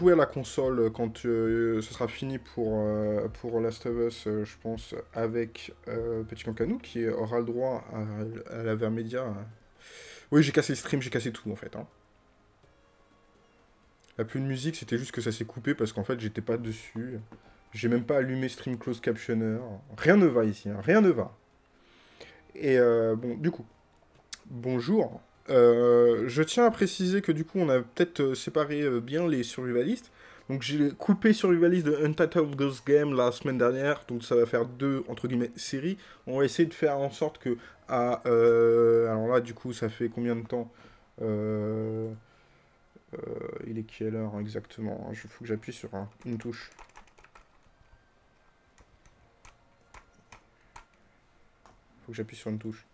jouer à la console quand euh, ce sera fini pour, euh, pour Last of Us, euh, je pense, avec Petit Cancanou, qui aura le droit à, la Vermedia. Oui, j'ai cassé le stream, j'ai cassé tout, en fait. Hein. La plus de musique, c'était juste que ça s'est coupé, parce qu'en fait, j'étais pas dessus. J'ai même pas allumé Stream Close Captioner. Rien ne va ici, hein. rien ne va. Et bon, du coup, bonjour. Euh, je tiens à préciser que du coup, on a peut-être euh, séparé euh, bien les survivalistes. Donc j'ai coupé survivaliste de Untitled Ghost Game la semaine dernière, donc ça va faire deux, entre guillemets, séries. On va essayer de faire en sorte que, à, alors là, du coup, ça fait combien de temps Il est quelle heure exactement Il faut que j'appuie sur une touche. faut que j'appuie sur une touche.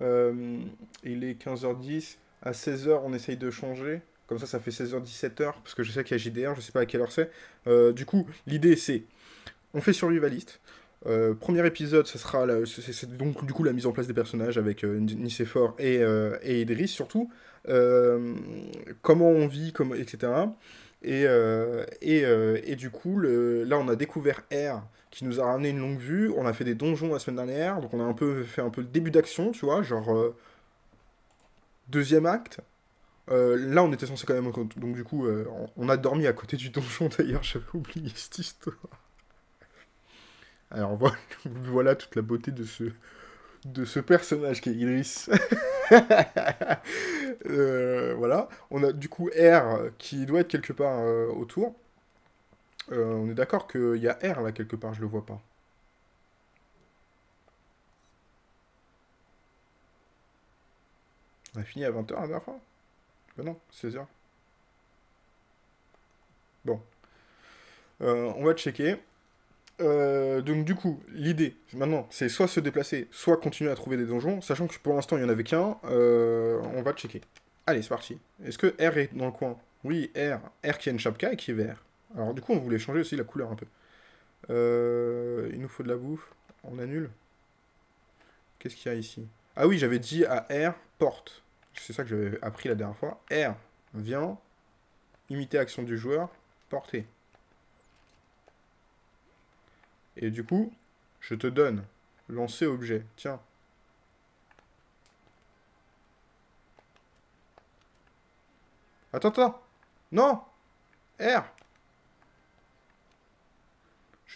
Euh, il est 15h10. À 16h, on essaye de changer. Comme ça, ça fait 16h, 17h. Parce que je sais qu'il y a JDR, je sais pas à quelle heure c'est. Euh, du coup, l'idée, c'est... On fait survivaliste. Euh, premier épisode, sera c'est donc du coup la mise en place des personnages avec euh, Nicéphore et, et Idris surtout. comment on vit, etc. Et, et, et, du coup, là on a découvert R qui nous a ramené une longue vue. On a fait des donjons la semaine dernière, donc on a un peu fait un peu le début d'action, tu vois, genre euh, deuxième acte. Euh, là, on était censé quand même... Donc du coup, euh, on a dormi à côté du donjon, d'ailleurs, j'avais oublié cette histoire. Alors voilà, toute la beauté de ce, de ce personnage qui est Iris. voilà, on a du coup R qui doit être quelque part autour. Euh, on est d'accord qu'il y a R là quelque part, je le vois pas. On a fini à 20h la dernière fois? Ben non, 16h. Bon. Euh, on va checker. Euh, donc du coup, l'idée, maintenant, c'est soit se déplacer, soit continuer à trouver des donjons, sachant que pour l'instant, il n'y en avait qu'un. on va checker. Allez, c'est parti. Est-ce que R est dans le coin? Oui, R. R qui a une chapka et qui est vert. Alors du coup, on voulait changer aussi la couleur un peu. Euh, il nous faut de la bouffe. On annule. Qu'est-ce qu'il y a ici? Ah oui, j'avais dit à R, porte. C'est ça que j'avais appris la dernière fois. R, vient, imiter action du joueur, porter. Et du coup, je te donne lancer objet. Tiens. Attends, attends. Non R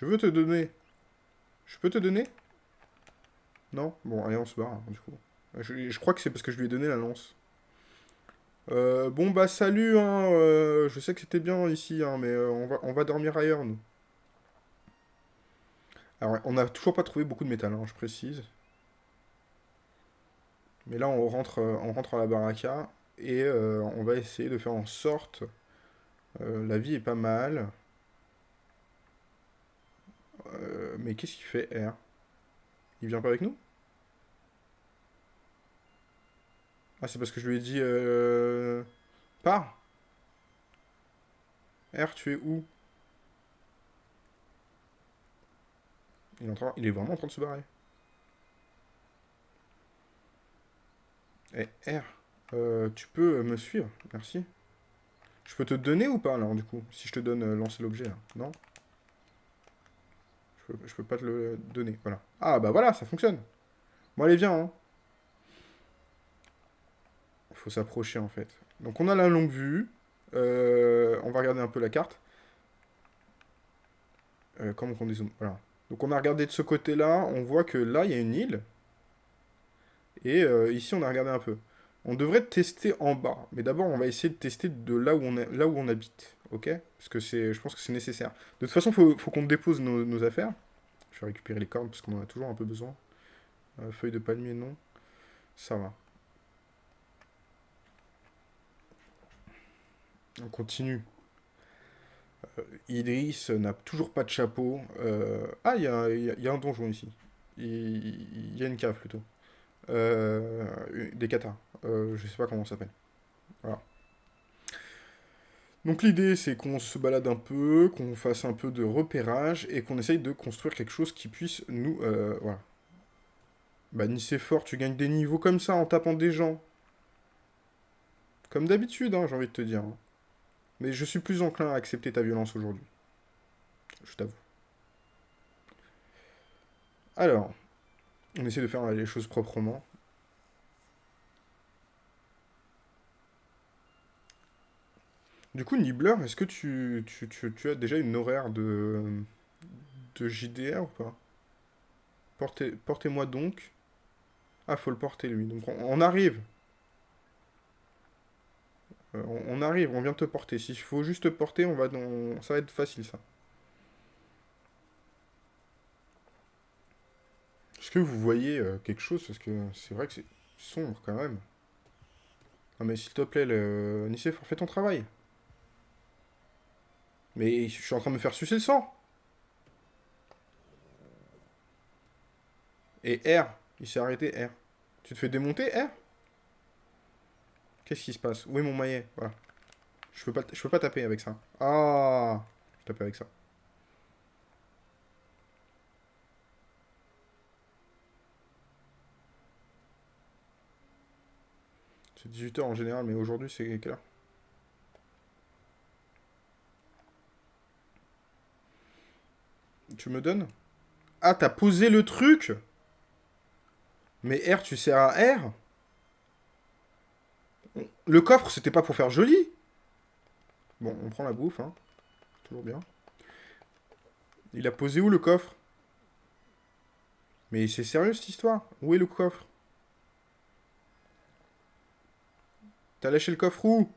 je veux te donner. Je peux te donner? Non? Bon, allez, on se barre, hein, du coup. Je, crois que c'est parce que je lui ai donné la lance. Euh, bon, bah, salut, hein. Euh, je sais que c'était bien ici, hein, mais euh, on, va, dormir ailleurs, nous. Alors, on n'a toujours pas trouvé beaucoup de métal, hein, je précise. Mais là, on rentre, on rentre à la baraka et on va essayer de faire en sorte... la vie est pas mal. Euh, mais qu'est-ce qu'il fait, R? Il vient pas avec nous? Ah, c'est parce que je lui ai dit... Euh... Pars! R, tu es où? Il est, il est vraiment en train de se barrer. Eh, R, euh, tu peux me suivre, merci. Je peux te donner ou pas, alors, du coup? Si je te donne euh, lancer l'objet, non? Je peux, pas te le donner, voilà. Ah, bah voilà, ça fonctionne. Bon, allez, viens, hein. Faut s'approcher, en fait. Donc, on a la longue vue. Euh, on va regarder un peu la carte. Euh, comment on dézoome Voilà. Donc, on a regardé de ce côté-là. On voit que là, il y a une île. Et euh, ici, on a regardé un peu. On devrait tester en bas. Mais d'abord, on va essayer de tester de là où on habite ok Parce que je pense que c'est nécessaire. De toute façon, il faut, qu'on dépose nos, affaires. Je vais récupérer les cordes, parce qu'on en a toujours un peu besoin. Euh, feuille de palmier, non. Ça va. On continue. Euh, Idris n'a toujours pas de chapeau. Euh, ah, il y, a, un donjon ici. Il y, a une cave, plutôt. des katas. je sais pas comment ça s'appelle. Voilà. Donc l'idée, c'est qu'on se balade un peu, qu'on fasse un peu de repérage, et qu'on essaye de construire quelque chose qui puisse nous... Euh, voilà. Bah, ni c'est fort, tu gagnes des niveaux comme ça, en tapant des gens. Comme d'habitude, hein, j'ai envie de te dire. Hein. Mais je suis plus enclin à accepter ta violence aujourd'hui. Je t'avoue. Alors, on essaie de faire les choses proprement. Du coup, Nibbler, est-ce que tu, tu, as déjà une horaire de, de JDR ou pas? Portez-moi donc. Ah, faut le porter lui. Donc on, arrive. Euh, on, arrive, on vient te porter. S'il faut juste te porter, on va dans... ça va être facile ça. Est-ce que vous voyez euh, quelque chose? Parce que c'est vrai que c'est sombre quand même. Non mais s'il te plaît, le... fais ton travail. Mais je suis en train de me faire sucer le sang. Et R, il s'est arrêté, R. Tu te fais démonter, R? Qu'est-ce qui se passe? Où est mon maillet? Voilà. Je peux pas, peux pas taper avec ça. Ah Je tape avec ça. C'est 18h en général, mais aujourd'hui c'est quelle heure? Tu me donnes. Ah, t'as posé le truc. Mais R, tu sers à R. Le coffre, c'était pas pour faire joli. Bon, on prend la bouffe, hein. Toujours bien. Il a posé où le coffre? Mais c'est sérieux cette histoire? Où est le coffre? T'as lâché le coffre où?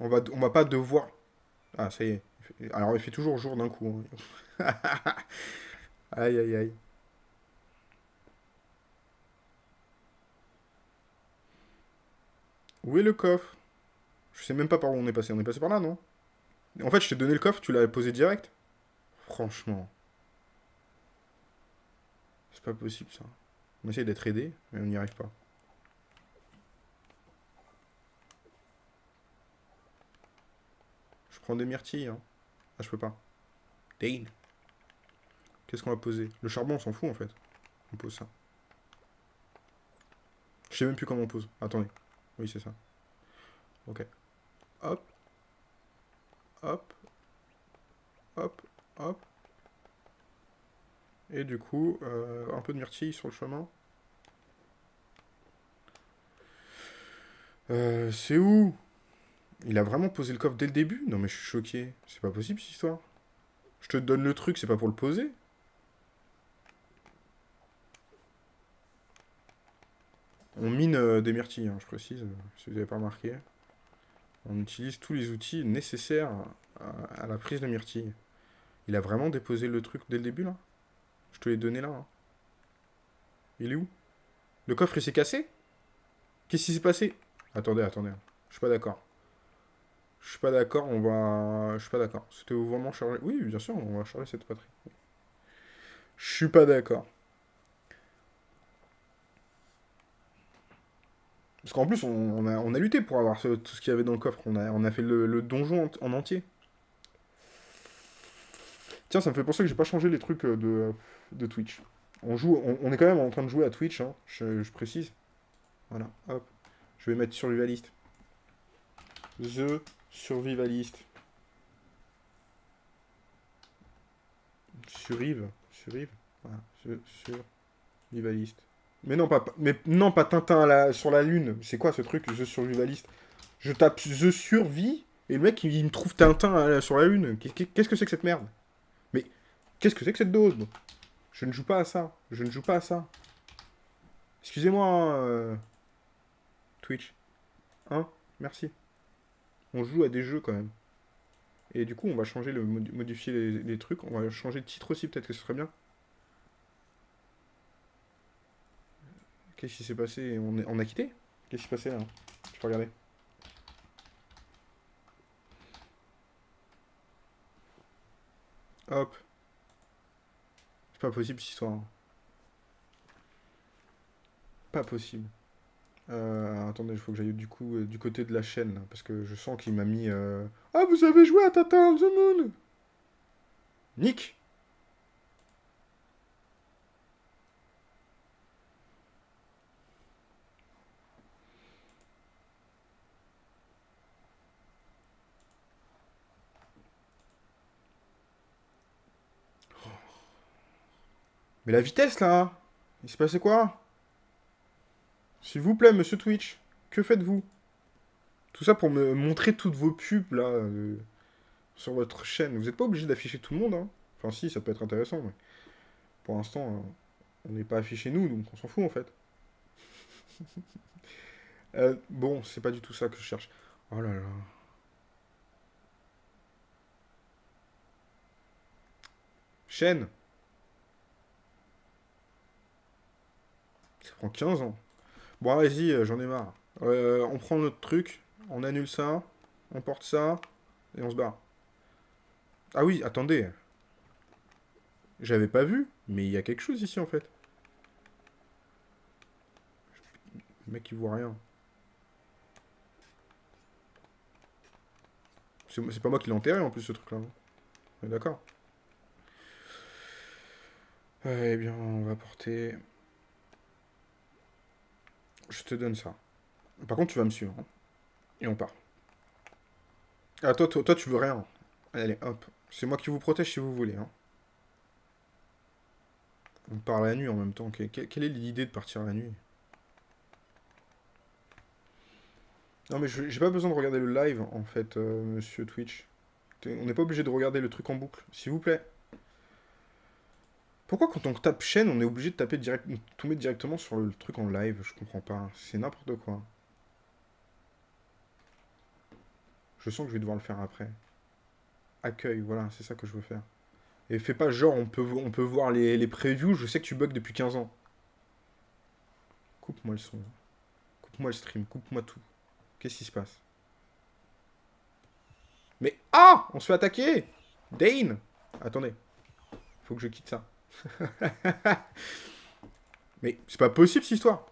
On va, on va pas devoir... Ah, ça y est. Alors, il fait toujours jour d'un coup. Hein. aïe, aïe, aïe. Où est le coffre? Je sais même pas par où on est passé. On est passé par là, non? En fait, je t'ai donné le coffre, tu l'as posé direct? Franchement. C'est pas possible, ça. On essaye d'être aidé, mais on n'y arrive pas. Des myrtilles, hein. Ah, je peux pas. Dane. Qu'est-ce qu'on va poser? Le charbon, on s'en fout, en fait. On pose ça. Je sais même plus comment on pose. Attendez. Oui, c'est ça. Ok. Hop. Hop. Hop. Hop. Et du coup, euh, un peu de myrtille sur le chemin. Euh, c'est où? Il a vraiment posé le coffre dès le début Non mais je suis choqué. C'est pas possible cette histoire. Je te donne le truc, c'est pas pour le poser On mine euh, des myrtilles, hein, je précise, si vous n'avez pas remarqué. On utilise tous les outils nécessaires à, à la prise de myrtilles. Il a vraiment déposé le truc dès le début, là je te l'ai donné là. Hein. Il est où? Le coffre, il s'est cassé? Qu'est-ce qui s'est passé? Attendez, attendez. Je suis pas d'accord. Je suis pas d'accord, on va... Je suis pas d'accord. C'était vraiment chargé... Oui, bien sûr, on va charger cette patrie. Je suis pas d'accord. Parce qu'en plus, on, a, lutté pour avoir tout ce qu'il y avait dans le coffre. On a, on a fait le, donjon en, entier. Tiens, ça me fait penser que j'ai pas changé les trucs euh, de de Twitch. On, joue, on, est quand même en train de jouer à Twitch, hein, je, précise. Voilà, hop. Je vais mettre survivaliste. The survivaliste. Survive. Survive. Voilà, survivaliste. Mais non, pas, mais non, pas Tintin sur la lune. C'est quoi ce truc, The survivaliste? Je tape The survie, et le mec, il, me trouve Tintin sur la lune. Qu'est-ce que c'est que cette merde? Mais qu'est-ce que c'est que cette dose? Je ne joue pas à ça. Je ne joue pas à ça. Excusez-moi, hein, euh, Twitch. Hein? Merci. On joue à des jeux quand même. Et du coup, on va changer le modifier les, trucs. On va changer de titre aussi, peut-être que ce serait bien. Qu'est-ce qui s'est passé? On, on a quitté? Qu'est-ce qui s'est passé là? Je peux regarder. Hop. C'est pas possible cette histoire. Pas possible. Euh, attendez, il faut que j'aille du coup euh, du côté de la chaîne, parce que je sens qu'il m'a mis... Euh... Ah, vous avez joué à Tintin the Moon! Nick. Oh. Mais la vitesse, là hein. Il s'est passé quoi? S'il vous plaît, monsieur Twitch, que faites-vous? Tout ça pour me montrer toutes vos pubs, là, euh, sur votre chaîne. Vous n'êtes pas obligé d'afficher tout le monde, hein Enfin, si, ça peut être intéressant, mais... Pour l'instant, euh, on n'est pas affiché nous, donc on s'en fout, en fait. Euh, bon, c'est pas du tout ça que je cherche. Oh là là... Chaîne Ça prend 15 ans. Bon, allez-y, euh, j'en ai marre. Euh, on prend notre truc, on annule ça, on porte ça, et on se barre. Ah oui, attendez. J'avais pas vu, mais il y a quelque chose ici, en fait. Le mec, il voit rien. C'est pas moi qui l'ai enterré, en plus, ce truc-là. D'accord? Eh bien, on va porter... Je te donne ça. Par contre, tu vas me suivre. Hein. Et on part. Ah, toi, toi, toi, tu veux rien. Allez, hop. C'est moi qui vous protège si vous voulez. Hein. On part la nuit en même temps. Quelle est l'idée de partir la nuit? Non, mais j'ai pas besoin de regarder le live, en fait, euh, monsieur Twitch. On n'est pas obligé de regarder le truc en boucle. S'il vous plaît. Pourquoi quand on tape chaîne, on est obligé de taper direct, directement sur le truc en live? Je comprends pas. C'est n'importe quoi. Je sens que je vais devoir le faire après. Accueil, voilà, c'est ça que je veux faire. Et fais pas genre, on peut, on peut voir les, les previews, je sais que tu bugs depuis 15 ans. Coupe-moi le son. Coupe-moi le stream, coupe-moi tout. Qu'est-ce qui se passe? Mais... Ah On se fait attaquer Dane Attendez. Faut que je quitte ça. Mais c'est pas possible cette histoire.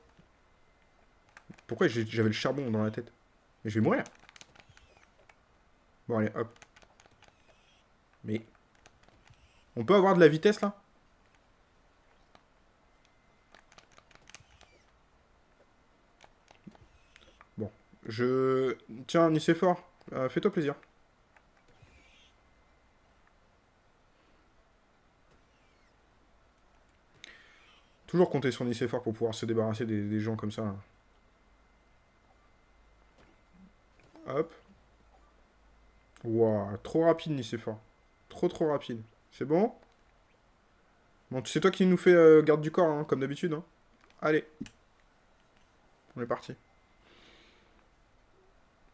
Pourquoi j'avais le charbon dans la tête? Mais je vais mourir. Bon allez, hop. Mais... On peut avoir de la vitesse là? Bon. Je... Tiens, Nicéphore, euh, fais-toi plaisir. Toujours compter sur Nicéphore pour pouvoir se débarrasser des, gens comme ça. Hop. Waouh, trop rapide Nicéphore. Trop trop rapide. C'est bon? Bon, c'est toi qui nous fais euh, garde du corps, hein, comme d'habitude. Hein. Allez. On est parti.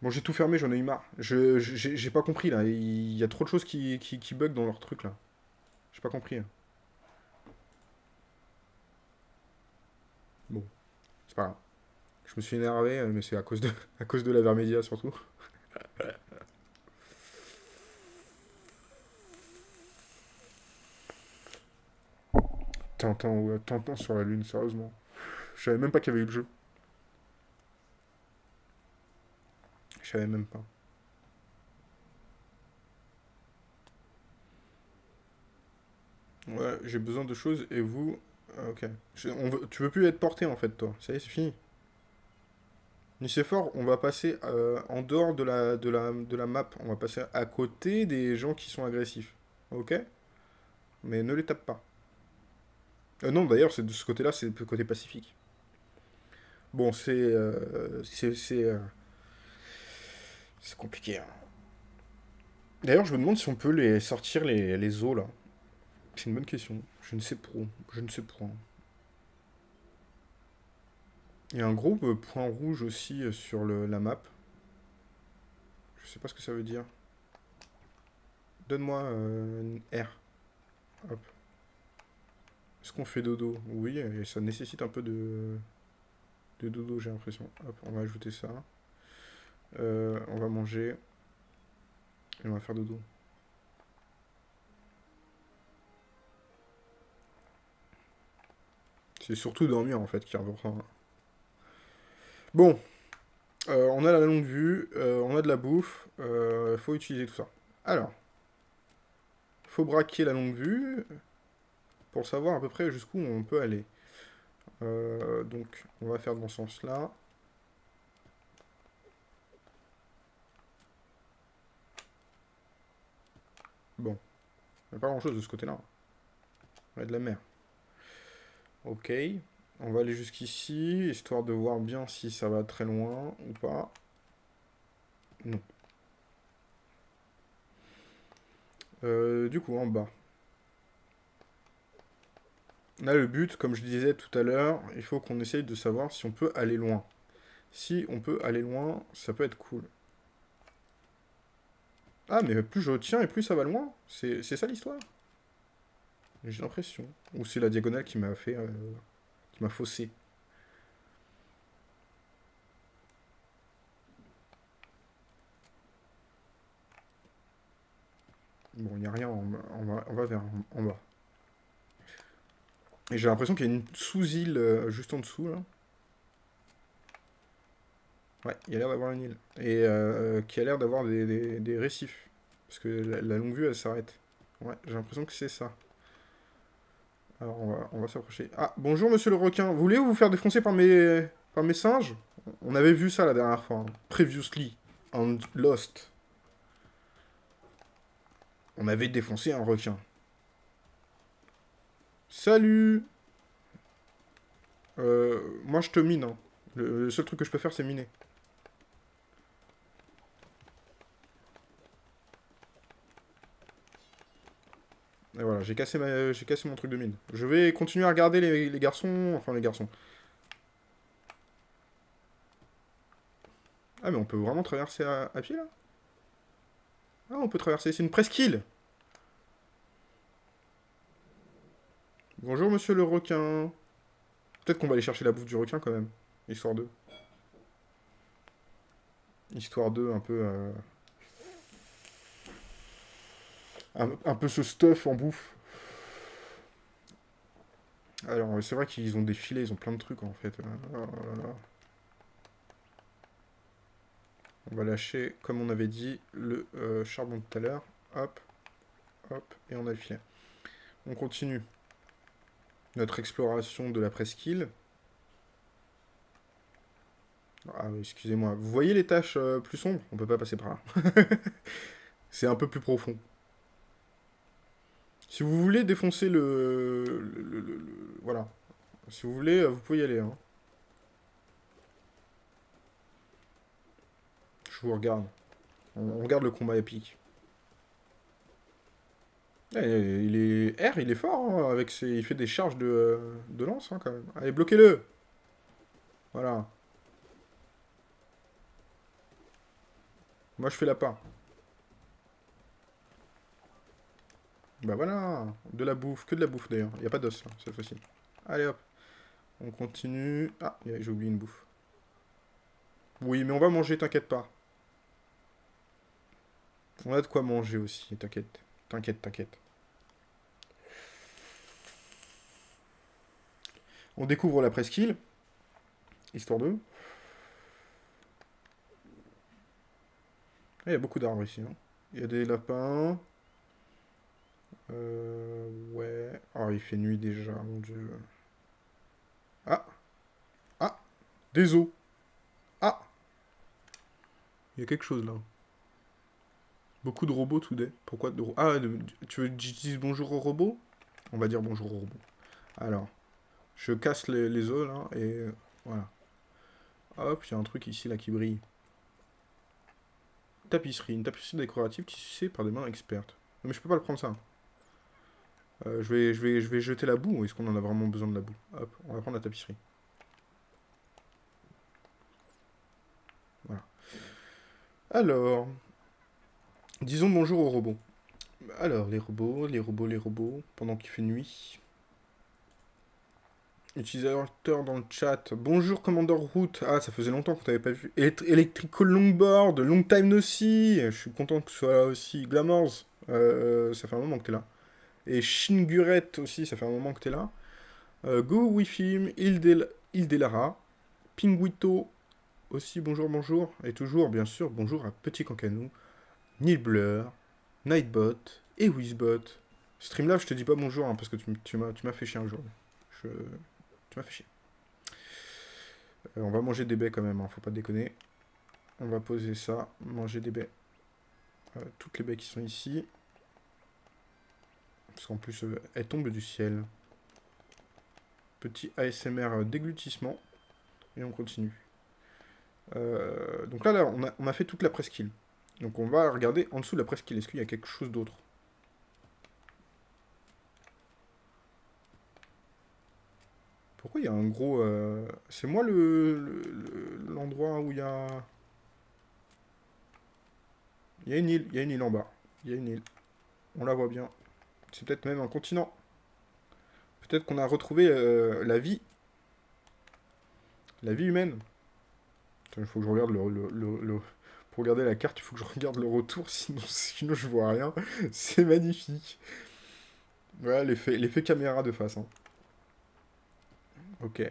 Bon, j'ai tout fermé, j'en ai eu marre. Je J'ai pas compris, là. Il y a trop de choses qui, qui, qui bug dans leur truc, là. J'ai pas compris. Hein. Bon, c'est pas grave. Je me suis énervé, euh, mais c'est à cause de, à cause de la Vermédia surtout. Tintin, ouais, Tintin sur la lune, sérieusement. Je savais même pas qu'il y avait eu le jeu. Je savais même pas. Ouais, j'ai besoin de choses et vous, ok. tu veux plus être porté en fait, toi. Ça y est, c'est fini. Nicéphore, on va passer euh, en dehors de la, de, la, de la map. On va passer à côté des gens qui sont agressifs. Ok? Mais ne les tape pas. Euh, non, d'ailleurs, de ce côté-là, c'est le côté pacifique. Bon, c'est... Euh, c'est... C'est compliqué. Hein. D'ailleurs, je me demande si on peut les sortir les, les os, là. C'est une bonne question. Je ne sais pas. Je ne sais. Il y a un gros euh, point rouge aussi euh, sur la map. Je sais pas ce que ça veut dire. Donne-moi euh, R. Hop. Est-ce qu'on fait dodo? Oui, et ça nécessite un peu de, dodo, j'ai l'impression. On va ajouter ça. on va manger. Et on va faire dodo. C'est surtout dormir en fait qui reprend. Bon, euh, on a la longue vue, euh, on a de la bouffe, euh, faut utiliser tout ça. Alors, faut braquer la longue vue pour savoir à peu près jusqu'où on peut aller. donc, on va faire dans ce sens-là. Bon, il n'y a pas grand-chose de ce côté-là. On a de la mer. Ok. On va aller jusqu'ici, histoire de voir bien si ça va très loin ou pas. Non. Euh, du coup, en bas. Là, le but, comme je disais tout à l'heure, il faut qu'on essaye de savoir si on peut aller loin. Si on peut aller loin, ça peut être cool. Ah, mais plus je tiens et plus ça va loin. C'est ça l'histoire? J'ai l'impression. Ou c'est la diagonale qui m'a fait... Euh, qui m'a faussé. Bon, il n'y a rien, on, va, on va vers en bas. Et j'ai l'impression qu'il y a une sous-île euh, juste en dessous, là. Ouais, il y a l'air d'avoir une île. Et euh, qui a l'air d'avoir des, récifs. Parce que la, longue vue, elle s'arrête. Ouais, j'ai l'impression que c'est ça. Alors, on va, s'approcher. Ah, bonjour, monsieur le requin. Vous voulez vous faire défoncer par mes, par mes singes? On avait vu ça la dernière fois. Hein. Previously, on Lost. On avait défoncé un requin. Salut euh, Moi, je te mine. Hein. Le, seul truc que je peux faire, c'est miner. Et voilà, j'ai cassé, ma... cassé mon truc de mine. Je vais continuer à regarder les, garçons. Enfin, les garçons. Ah, mais on peut vraiment traverser à, pied, là? Ah, on peut traverser. C'est une presqu'île Bonjour, monsieur le requin. Peut-être qu'on va aller chercher la bouffe du requin, quand même. Histoire 2. Histoire 2, un peu... Euh, un, peu ce stuff en bouffe. Alors, c'est vrai qu'ils ont des filets, ils ont plein de trucs, en fait. Oh on va lâcher, comme on avait dit, le euh, charbon de tout à l'heure. Hop, hop, et on a le filet. On continue notre exploration de la presqu'île. Ah oui, excusez-moi. Vous voyez les tâches euh, plus sombres? On peut pas passer par là. C'est un peu plus profond. Si vous voulez défoncer le... voilà. Si vous voulez, euh, vous pouvez y aller. Hein. Je vous regarde. on regarde le combat épique. Eh, il est R, il est fort, hein, avec ses... il fait des charges de, de lance hein, quand même. Allez, bloquez-le Voilà. Moi, je fais la part. Bah voilà, de la bouffe, que de la bouffe d'ailleurs. Il n'y a pas d'os là, cette fois-ci. Allez hop, on continue. Ah, j'ai oublié une bouffe. Oui, mais on va manger, t'inquiète pas. On a de quoi manger aussi, t'inquiète. T'inquiète, t'inquiète. On découvre la presqu'île. Histoire de... Ah, il y a beaucoup d'arbres ici. Hein. Il y a des lapins. Euh, ouais. Oh, il fait nuit déjà, mon dieu. Ah Ah Des os Ah Il y a quelque chose là. Beaucoup de robots tout Pourquoi de Ah, tu veux que bonjour aux robots? On va dire bonjour aux robots. Alors, je casse les, os là, et voilà. Hop, il y a un truc ici là qui brille. Tapisserie, une tapisserie décorative tissée par des mains expertes. mais je peux pas le prendre ça. Euh, je, vais, je, vais, je vais jeter la boue, ou est-ce qu'on en a vraiment besoin de la boue? Hop, on va prendre la tapisserie. Voilà. Alors, disons bonjour aux robots. Alors, les robots, les robots, les robots, pendant qu'il fait nuit. Utilisateur dans le chat. Bonjour Commander Root. Ah, ça faisait longtemps qu'on t'avait pas vu. Electrical Longboard, long time aussi. Je suis content que tu sois là aussi. Glamours, euh, ça fait un moment que t'es là. Et Shinguret aussi, ça fait un moment que t'es là. Euh, Go Wifim, Ildelara, Pinguito aussi, bonjour, bonjour. Et toujours, bien sûr, bonjour à Petit Cancanou, Nilblur, Nightbot et Wizbot. Streamlab, je te dis pas bonjour hein, parce que tu, m'as fait chier un jour. Tu m'as fait chier. Euh, on va manger des baies quand même, hein, faut pas déconner. On va poser ça, manger des baies. Euh, toutes les baies qui sont ici. Parce qu'en plus, euh, elles tombent du ciel. Petit ASMR déglutissement. Et on continue. Euh, donc là, là on, a, fait toute la presqu'île. Donc on va regarder en dessous de la presqu'île. Est-ce qu'il y a quelque chose d'autre? Pourquoi il y a un gros... Euh... C'est moi l'endroit le, où il y a... Il y a une île. Il y a une île en bas. Il y a une île. On la voit bien. C'est peut-être même un continent. Peut-être qu'on a retrouvé euh, la vie. La vie humaine. il faut que je regarde le, Pour regarder la carte, il faut que je regarde le retour, sinon, sinon je vois rien. C'est magnifique. Voilà l'effet caméra de face. Hein. Ok.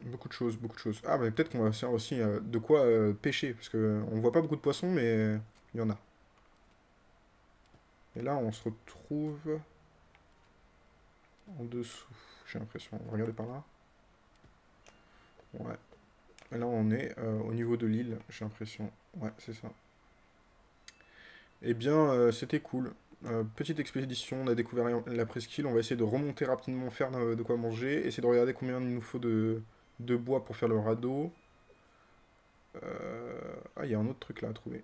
Beaucoup de choses, beaucoup de choses. Ah, mais peut-être qu'on va faire aussi euh, de quoi euh, pêcher, parce que on voit pas beaucoup de poissons, mais il y en a. Et là, on se retrouve en dessous, j'ai l'impression. Regardez par là. Ouais. Et là, on est euh, au niveau de l'île, j'ai l'impression. Ouais, c'est ça. Eh bien, c'était cool. Euh, petite expédition, on a découvert la presqu'île, on va essayer de remonter rapidement, faire de quoi manger, essayer de regarder combien il nous faut de, bois pour faire le radeau. Euh, ah, il y a un autre truc là à trouver.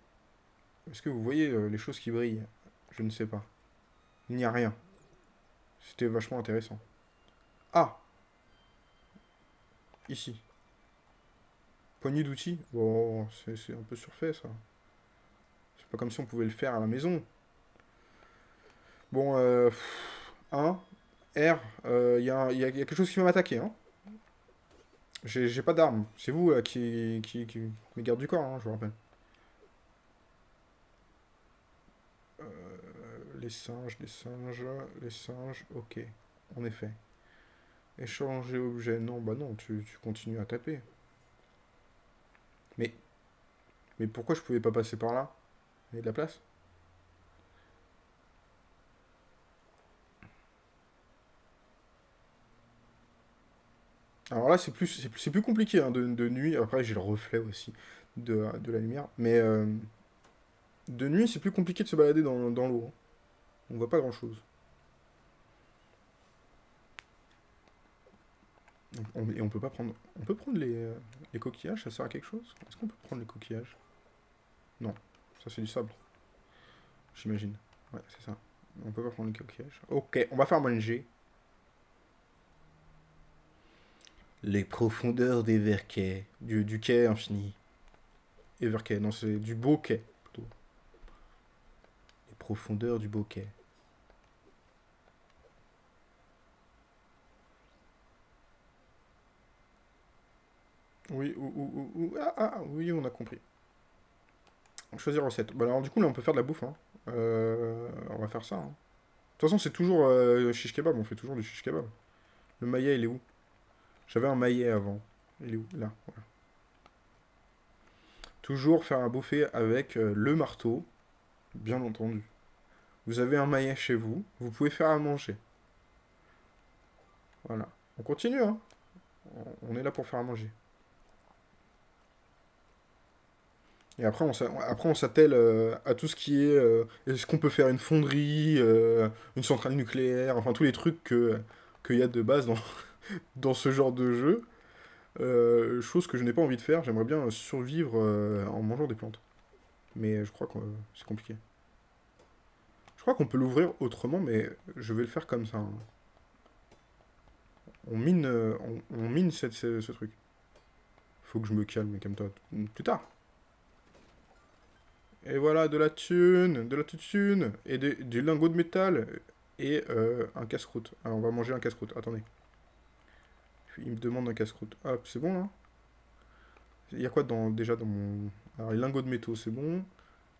Est-ce que vous voyez euh, les choses qui brillent? Je ne sais pas. Il n'y a rien. C'était vachement intéressant. Ah Ici. Poignée d'outils? Bon, c'est un peu surfait ça. C'est pas comme si on pouvait le faire à la maison. Bon, euh, 1, R, il euh, y, a, y, a, quelque chose qui va m'attaquer. Hein. J'ai pas d'armes. C'est vous euh, qui, qui, qui, me garde du corps, hein, je vous rappelle. Les singes, les singes, les singes, ok. En effet. Échanger objet. Non, bah non, tu, continues à taper. Mais... Mais pourquoi je pouvais pas passer par là? Il y a de la place? Alors là, c'est plus, compliqué hein, de, nuit. Après, j'ai le reflet aussi de, la lumière. Mais euh, de nuit, c'est plus compliqué de se balader dans, l'eau. On voit pas grand-chose. et on peut pas prendre... On peut prendre les, euh, les coquillages, ça sert à quelque chose? Est-ce qu'on peut prendre les coquillages? Non, ça c'est du sable. J'imagine. Ouais, c'est ça. On peut pas prendre les coquillages. Ok, on va faire manger. Les profondeurs des verquets, du, du quai infini. Everquay, non, c'est du beau quai, plutôt. Les profondeurs du beau quai. Oui, ou, ou, ah, ah, oui, on a compris. Choisir recette. Bah alors du coup, là, on peut faire de la bouffe. Hein. Euh, on va faire ça. Hein. De toute façon, c'est toujours euh, shish kebab. On fait toujours du shish kebab. Le maillet, il est où? J'avais un maillet avant. Il est où? Là, voilà. Toujours faire un bouffer avec euh, le marteau, bien entendu. Vous avez un maillet chez vous, vous pouvez faire à manger. Voilà. On continue, hein On est là pour faire à manger. Et après, on s'attelle euh, à tout ce qui est... Euh, est-ce qu'on peut faire une fonderie, une centrale nucléaire, enfin tous les trucs qu'il y a de base dans, dans ce genre de jeu. Euh, chose que je n'ai pas envie de faire, j'aimerais bien survivre euh, en mangeant des plantes. Mais je crois que c'est compliqué. Je crois qu'on peut l'ouvrir autrement, mais je vais le faire comme ça. Hein. On mine, euh, on, mine cette, ce, truc. Faut que je me calme, comme toi. Plus tard. Et voilà, de la thune, de la thune, et du lingot de métal, et un casse-croûte. Alors, on va manger un casse-croûte. Attendez il me demande un casse-croûte. Hop, c'est bon, là? Il y a quoi dans, déjà dans mon... Alors, les lingots de métaux, c'est bon.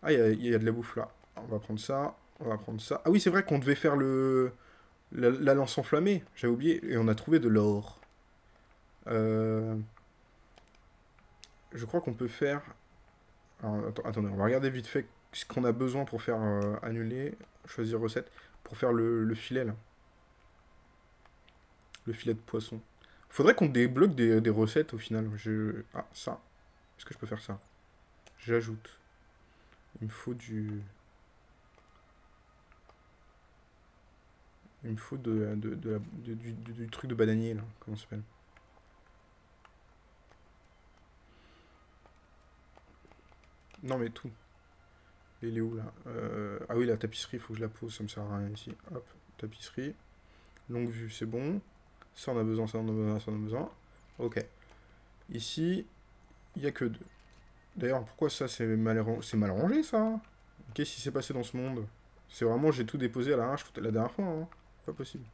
Ah, il y, a, de la bouffe, là. On va prendre ça, on va prendre ça. Ah oui, c'est vrai qu'on devait faire le... La, lance enflammée, j'avais oublié. Et on a trouvé de l'or. Euh... Je crois qu'on peut faire... attendez, on va regarder vite fait ce qu'on a besoin pour faire euh, annuler, choisir recette, pour faire le, le filet, là. Le filet de poisson. Faudrait qu'on débloque des, recettes au final. Ah, ça. Est-ce que je peux faire ça? J'ajoute. Il me faut du... Il me faut de du, du, truc de bananier, là. Comment ça s'appelle? Non, mais tout. Il est où, là euh, Ah oui, la tapisserie, faut que je la pose, ça me sert à rien ici. Hop, tapisserie. Longue vue, c'est bon. Ça, on a besoin, ça, on a besoin, ça, on a besoin. Ok. Ici, il n'y a que deux. D'ailleurs, pourquoi ça, c'est mal, mal rangé, ça? Qu'est-ce qui s'est passé dans ce monde? C'est vraiment, j'ai tout déposé à l'arrache la dernière fois, hein. Pas possible.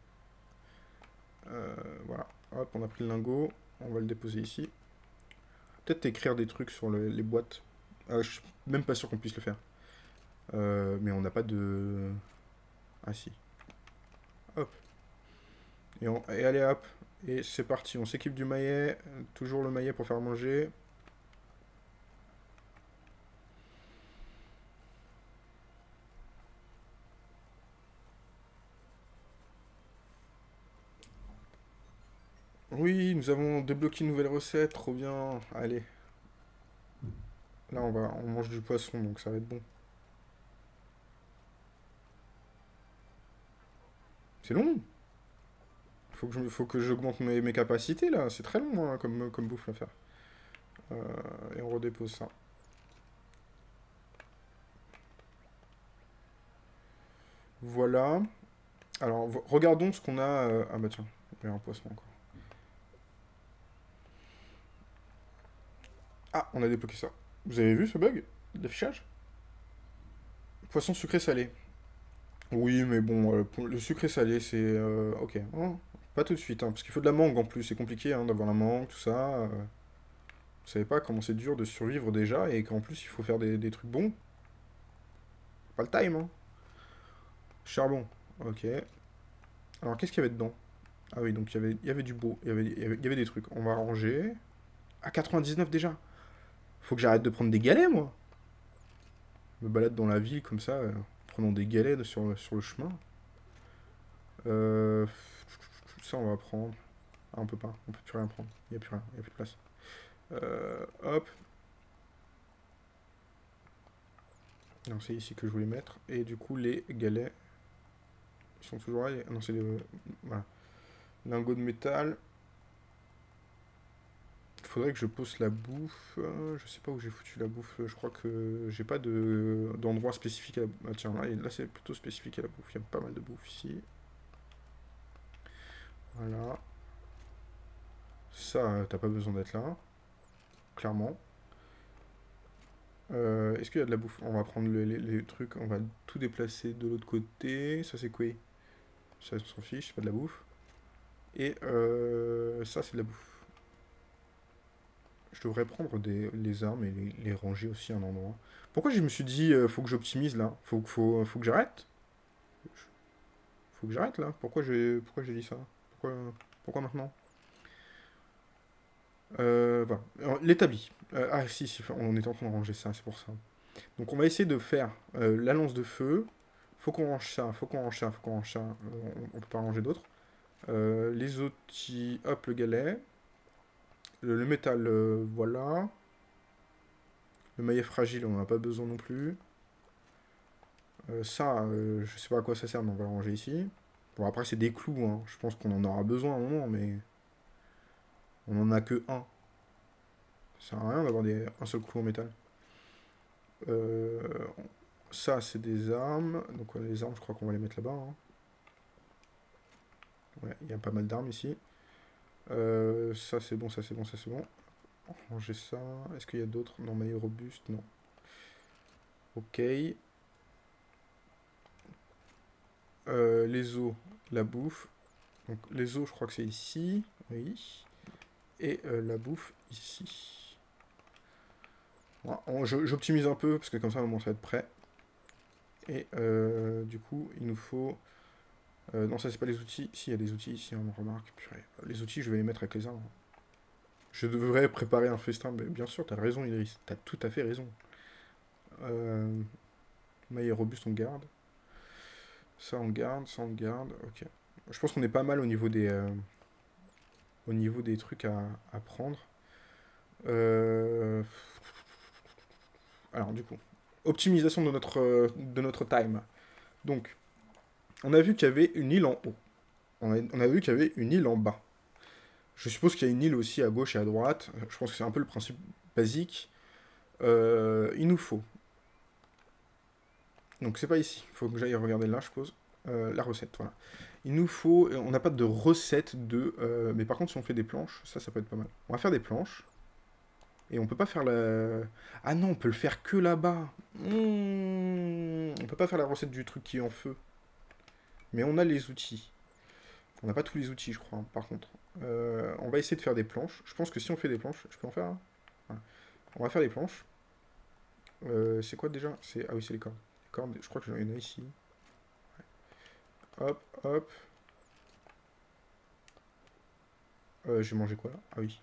Euh, voilà. Hop, on a pris le lingot. On va le déposer ici. Peut-être écrire des trucs sur les boîtes. Ah, je suis même pas sûr qu'on puisse le faire. Euh, mais on n'a pas de... Ah si. Hop. Et, on... et allez hop. Et c'est parti. On s'équipe du maillet. Toujours le maillet pour faire manger. Oui, nous avons débloqué une nouvelle recette, trop bien. Allez. Là, on va, on mange du poisson, donc ça va être bon. C'est long. Faut que faut que j'augmente mes, mes, capacités, là. C'est très long, hein, comme, comme bouffe à faire. Euh, et on redépose ça. Voilà. Alors, regardons ce qu'on a... Euh, ah bah tiens, il y a un poisson encore. Ah, on a débloqué ça. Vous avez vu ce bug d'affichage? Poisson sucré salé. Oui, mais bon, euh, le sucré salé, c'est... Euh, ok. Oh, pas tout de suite, hein, parce qu'il faut de la mangue en plus. C'est compliqué hein, d'avoir la mangue, tout ça. Euh. vous savez pas comment c'est dur de survivre déjà, et qu'en plus, il faut faire des, trucs bons. Pas le time, hein. Charbon. Ok. Alors, qu'est-ce qu'il y avait dedans? Ah oui, donc il y avait, du beau. Il y avait, il y avait des trucs. On va ranger. À 99 déjà faut que j'arrête de prendre des galets, moi. Me balade dans la ville comme ça, euh, prenant des galets sur, sur le chemin. Euh, ça, on va prendre. Ah, on peut pas, on peut plus rien prendre. Il n'y a plus rien, il n'y a plus de place. Euh, hop. Non, c'est ici que je voulais mettre. Et du coup, les galets ils sont toujours là. Non, c'est les... Voilà. Lingots de métal faudrait que je pose la bouffe. Je sais pas où j'ai foutu la bouffe. Je crois que j'ai pas d'endroit spécifique à la bouffe. Ah, tiens, là, là c'est plutôt spécifique à la bouffe. Il y a pas mal de bouffe ici. Voilà. Ça, t'as pas besoin d'être là. Clairement. Euh, est-ce qu'il y a de la bouffe? On va prendre les, trucs, on va tout déplacer de l'autre côté. Ça, c'est quoi? Ça, on s'en fiche, c'est pas de la bouffe. Et euh, ça, c'est de la bouffe. Je devrais prendre des, les armes et les, ranger aussi à un endroit. Pourquoi je me suis dit, euh, faut que j'optimise là? Faut, faut, faut que j'arrête? Faut que j'arrête là? Pourquoi j'ai pourquoi dit ça? Pourquoi, pourquoi maintenant? Euh. L'établi. Euh, ah si, si, on est en train de ranger ça, c'est pour ça. Donc on va essayer de faire euh, la lance de feu. Faut qu'on range ça, faut qu'on range ça, faut qu'on range ça. on, peut pas ranger d'autres. les outils, hop, le galet. Le, métal, euh, voilà. Le maillet fragile, on n'en a pas besoin non plus. Euh, ça, euh, je sais pas à quoi ça sert, mais on va le ranger ici. Bon, après, c'est des clous, hein. je pense qu'on en aura besoin à un moment, mais... On en a que un. Ça sert à rien d'avoir un seul clou en métal. ça, c'est des armes. Donc, les armes, je crois qu'on va les mettre là-bas. Hein. Ouais, il y a pas mal d'armes ici. Euh, ça c'est bon, ça c'est bon, ça c'est bon. Ranger ça. Est-ce qu'il y a d'autres? Non, maillot robuste, non. Ok. Euh, les os, la bouffe. Donc les os, je crois que c'est ici. Oui. Et euh, la bouffe ici. J'optimise un peu, parce que comme ça, on va être prêt. Et du coup, il nous faut euh, non, ça c'est pas les outils. Si, il y a des outils ici, on remarque. Les outils, je vais les mettre avec les arbres. Je devrais préparer un festin. Mais bien sûr, t'as raison, Idriss. T'as tout à fait raison. Euh... Maille robuste, on garde. Ça, on garde. Ça, on garde. Ok. Je pense qu'on est pas mal au niveau des... Euh, au niveau des trucs à, à prendre. Alors, du coup, optimisation de notre, de notre time. Donc, on a vu qu'il y avait une île en haut. On a, vu qu'il y avait une île en bas. Je suppose qu'il y a une île aussi à gauche et à droite. Je pense que c'est un peu le principe basique. Euh, il nous faut. Donc c'est pas ici. Il faut que j'aille regarder là, je suppose. Euh, la recette, voilà. Il nous faut... On n'a pas de recette de... euh, mais par contre, si on fait des planches, ça, ça peut être pas mal. On va faire des planches. Et on peut pas faire la... Ah non, on peut le faire que là-bas. Mmh. On peut pas faire la recette du truc qui est en feu. Mais on a les outils. On n'a pas tous les outils, je crois, par contre. Euh, on va essayer de faire des planches. Je pense que si on fait des planches, je peux en faire. On va faire des planches. Euh, c'est quoi déjà? Ah oui, c'est les cordes. Les cordes, je crois que j'en ai une ici. Hop, hop. Euh, J'ai mangé quoi là? Ah oui.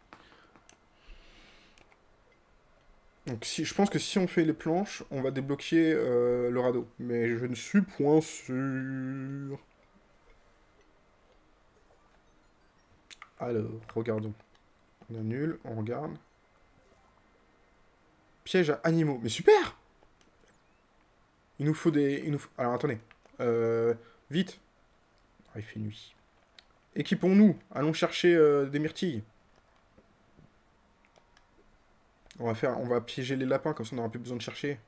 Donc si, je pense que si on fait les planches, on va débloquer euh, le radeau. Mais je ne suis point sûr. Alors, regardons. On annule, on regarde. Piège à animaux. Mais super Il nous faut des... Il nous. Alors, attendez. Euh, vite. Ah, il fait nuit. Équipons-nous. Allons chercher euh, des myrtilles. On va piéger les lapins, comme ça on n'aura plus besoin de chercher.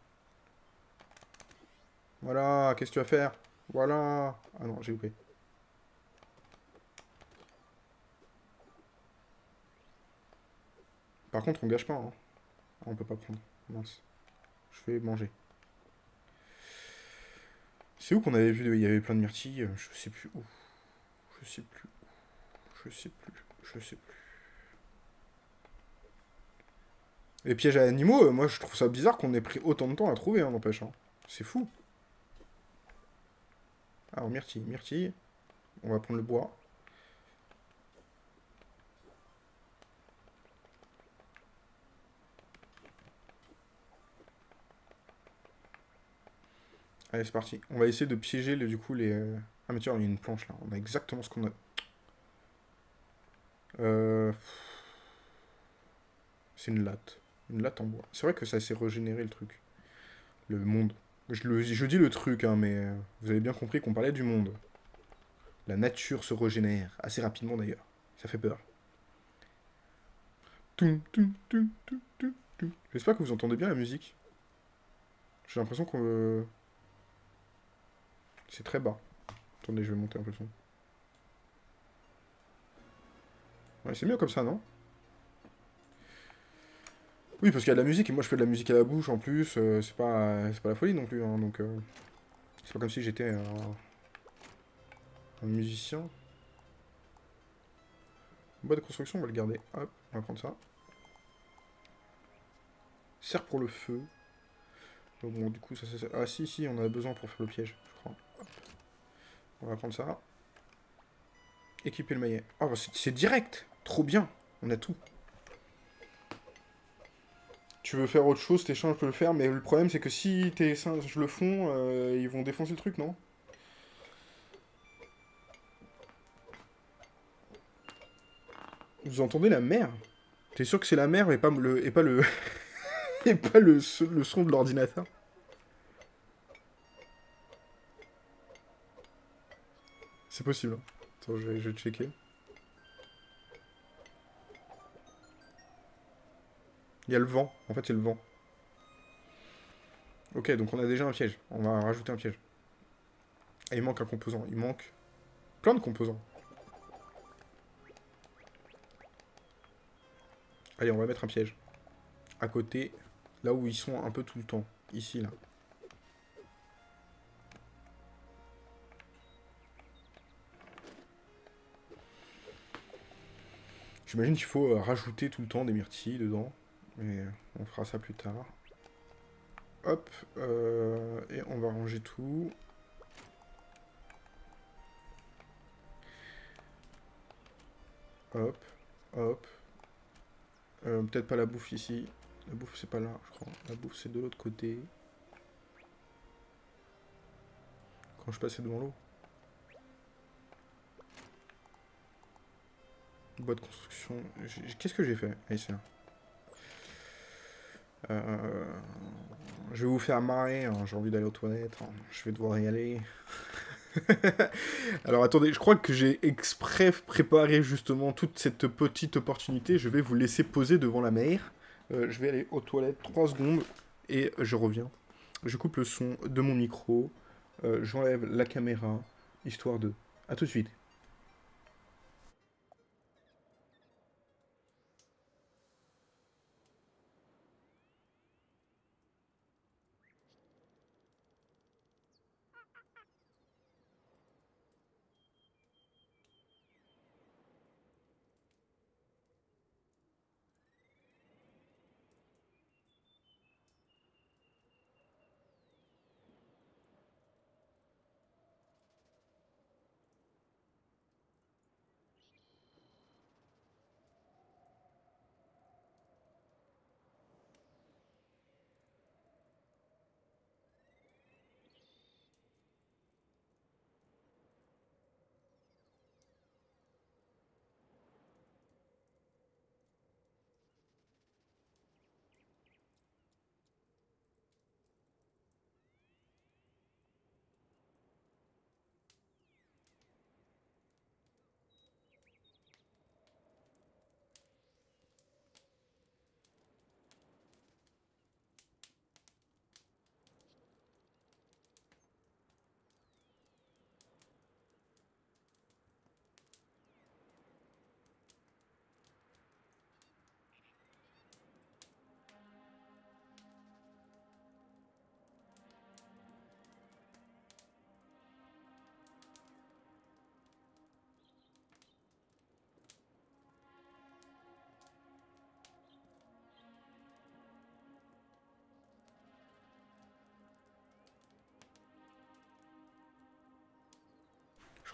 Voilà, qu'est-ce que tu vas faire? Voilà. Ah non, j'ai loupé. Par contre, on gâche pas. Hein. Ah, on peut pas prendre. Mince. Je vais manger. C'est où qu'on avait vu il y avait plein de myrtilles Je sais plus où. Je sais plus. Je sais plus. Je sais plus. Les pièges à animaux, euh, moi je trouve ça bizarre qu'on ait pris autant de temps à trouver, hein, n'empêche. Hein. C'est fou. Alors, myrtille, myrtille. On va prendre le bois. Allez, c'est parti. On va essayer de piéger, le, du coup, les... euh, Ah, mais tiens, il y a une planche, là. On a exactement ce qu'on a. Euh... C'est une latte. Une latte en bois. C'est vrai que ça s'est régénéré, le truc. Le monde. Je, le- je dis le truc, hein, mais euh, vous avez bien compris qu'on parlait du monde. La nature se régénère. Assez rapidement, d'ailleurs. Ça fait peur. J'espère que vous entendez bien la musique. J'ai l'impression qu'on... euh, C'est très bas. Attendez, je vais monter un peu le son. Ouais, c'est mieux comme ça, non? Oui, parce qu'il y a de la musique, et moi je fais de la musique à la bouche en plus, euh, c'est pas, pas la folie non plus, hein, donc... euh, C'est pas comme si j'étais un... un musicien. Bois de construction, on va le garder. Hop, on va prendre ça. Serre pour le feu. Donc bon, du coup, ça, ça, ça- Ah si, si, on a besoin pour faire le piège, je crois. On va prendre ça. Équiper le maillet. Oh, c'est direct Trop bien On a tout. Tu veux faire autre chose, je peux le faire, mais le problème c'est que si tes singes le font, euh, ils vont défoncer le truc, non? Vous entendez la mer? T'es sûr que c'est la mer et pas le et pas le et pas le, le son de l'ordinateur? C'est possible. hein. Attends, je vais, je vais checker. Il y a le vent. En fait, c'est le vent. Ok, donc on a déjà un piège. On va rajouter un piège. Il manque un composant. Il manque plein de composants. Allez, on va mettre un piège. À côté, là où ils sont un peu tout le temps. Ici, là. J'imagine qu'il faut euh, rajouter tout le temps des myrtilles dedans. Mais on fera ça plus tard. Hop. euh, et on va ranger tout. Hop. Hop. Euh, Peut-être pas la bouffe ici. La bouffe c'est pas là, je crois. La bouffe c'est de l'autre côté. Quand je passais devant l'eau. Bois de construction. Qu'est-ce que j'ai fait? Allez. Euh, je vais vous faire marrer, hein, j'ai envie d'aller aux toilettes, hein, je vais devoir y aller. Alors attendez, je crois que j'ai exprès préparé justement toute cette petite opportunité. Je vais vous laisser poser devant la mer. Euh, je vais aller aux toilettes 3 secondes et je reviens. Je coupe le son de mon micro. Euh, j'enlève la caméra, histoire de... A tout de suite.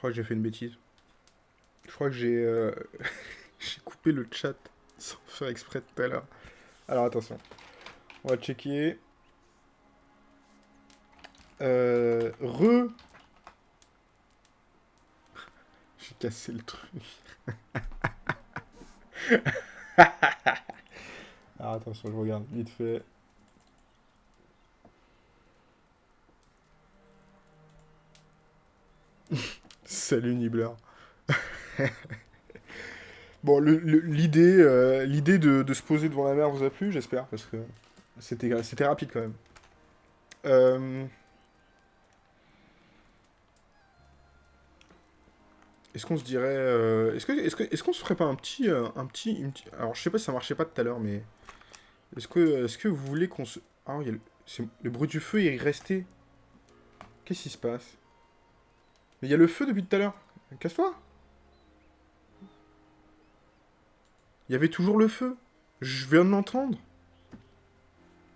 Crois que j'ai fait une bêtise. Je crois que j'ai euh, coupé le chat sans faire exprès tout à l'heure. Alors attention. On va checker. Euh, re. J'ai cassé le truc. Alors attention, je regarde vite fait. Salut Nibbler. bon, l'idée euh, l'idée de, se poser devant la mer vous a plu, j'espère, parce que c'était rapide quand même. Euh, est-ce qu'on se dirait... Euh, est-ce qu'on est qu'on se ferait pas un petit... un petit, Alors, je sais pas si ça marchait pas tout à l'heure, mais... Est-ce que, est que vous voulez qu'on se... Ah, le... le bruit du feu est resté. Qu'est-ce qui se passe? Mais il y a le feu depuis tout à l'heure. Casse-toi. Il y avait toujours le feu. Je viens de l'entendre.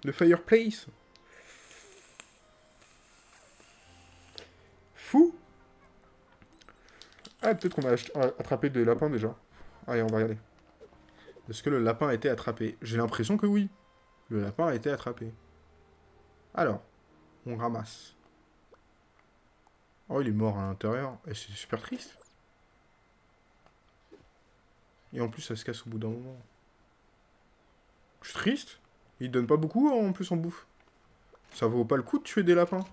Le fireplace. Fou. Ah, peut-être qu'on a attrapé des lapins déjà. Allez, on va regarder. Est-ce que le lapin a été attrapé? J'ai l'impression que oui. Le lapin a été attrapé. Alors, on ramasse. Oh, il est mort à l'intérieur. Et c'est super triste. Et en plus, ça se casse au bout d'un moment. Je suis triste. Il donne pas beaucoup en plus en bouffe. Ça vaut pas le coup de tuer des lapins.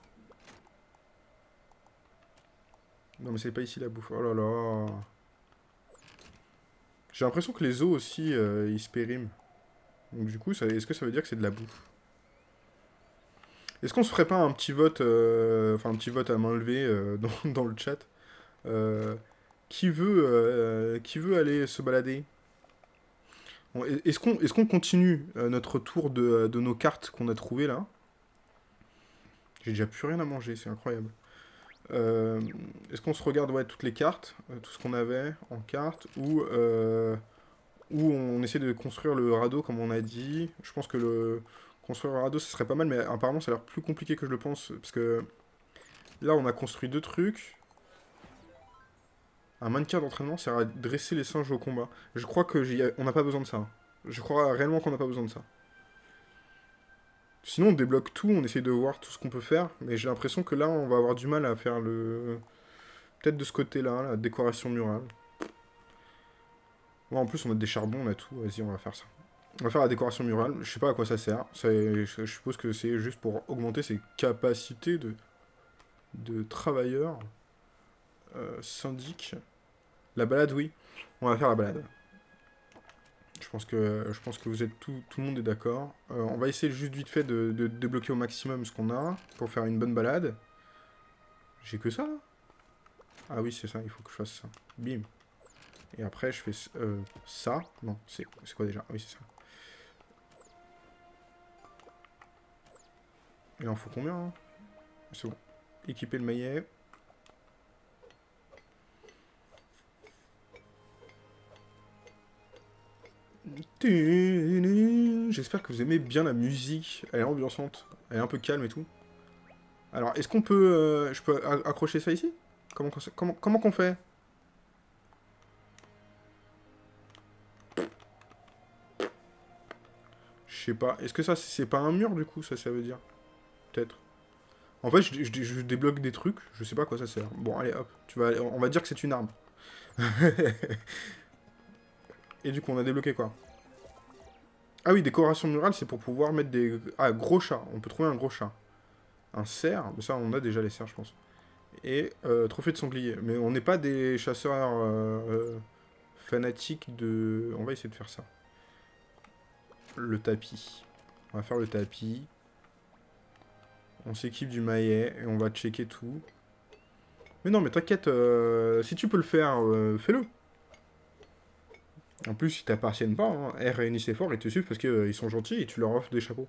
Non mais c'est pas ici la bouffe. Oh là là. J'ai l'impression que les os aussi, euh, ils se périment. Donc du coup, est-ce que ça veut dire que c'est de la bouffe? Est-ce qu'on se ferait pas un petit vote, euh, enfin un petit vote à main levée euh, dans, le chat euh, qui, veut, qui veut aller se balader? Est-ce qu'on est qu'on continue notre tour de, nos cartes qu'on a trouvées là? J'ai déjà plus rien à manger, c'est incroyable. Est-ce qu'on se regarde ouais, toutes les cartes, tout ce qu'on avait en cartes, ou, ou on essaie de construire le radeau comme on a dit? Je pense que le, Construire un radeau, ce serait pas mal, mais apparemment, ça a l'air plus compliqué que je le pense. Parce que là, on a construit deux trucs. Un mannequin d'entraînement sert à dresser les singes au combat. Je crois que on n'a pas besoin de ça. Je crois réellement qu'on n'a pas besoin de ça. Sinon, on débloque tout, on essaie de voir tout ce qu'on peut faire. Mais j'ai l'impression que là, on va avoir du mal à faire le... Peut-être de ce côté-là, la décoration murale. en plus, on a des charbons, on a tout. Vas-y, on va faire ça. On va faire la décoration murale. Je sais pas à quoi ça sert. Je suppose que c'est juste pour augmenter ses capacités de, de travailleur. euh, syndic. La balade, oui. On va faire la balade. Je pense que, je pense que vous êtes tout, le monde est d'accord. Euh, on va essayer juste vite fait de, de débloquer au maximum ce qu'on a pour faire une bonne balade. J'ai que ça Ah oui, c'est ça, il faut que je fasse ça. Bim. Et après, je fais euh, ça. Non, c'est quoi déjà? Oui, c'est ça. Il en faut combien hein? C'est bon. Équiper le maillet. J'espère que vous aimez bien la musique. Elle est ambiançante. Elle est un peu calme et tout. Alors, est-ce qu'on peut... Euh, je peux accrocher ça ici? Comment qu'on comment, comment qu'on fait? Je sais pas. Est-ce que ça, c'est pas un mur, du coup, ça, ça veut dire? Peut-être. En fait, je, débloque des trucs. Je sais pas quoi ça sert. Bon, allez, hop. Tu vas, on va dire que c'est une arme. Et du coup, on a débloqué quoi? Ah oui, décoration murale, c'est pour pouvoir mettre des... Ah, gros chat. On peut trouver un gros chat. Un cerf, ça on a déjà les cerfs je pense. Et euh, trophée de sanglier. Mais on n'est pas des chasseurs euh, euh, fanatiques de... On va essayer de faire ça. Le tapis. On va faire le tapis. On s'équipe du maillet et on va checker tout. Mais non, mais t'inquiète, si tu peux le faire, fais-le. En plus, ils t'appartiennent pas, hein. R et Nicéphore, ils te suivent parce qu'ils sont gentils et tu leur offres des chapeaux.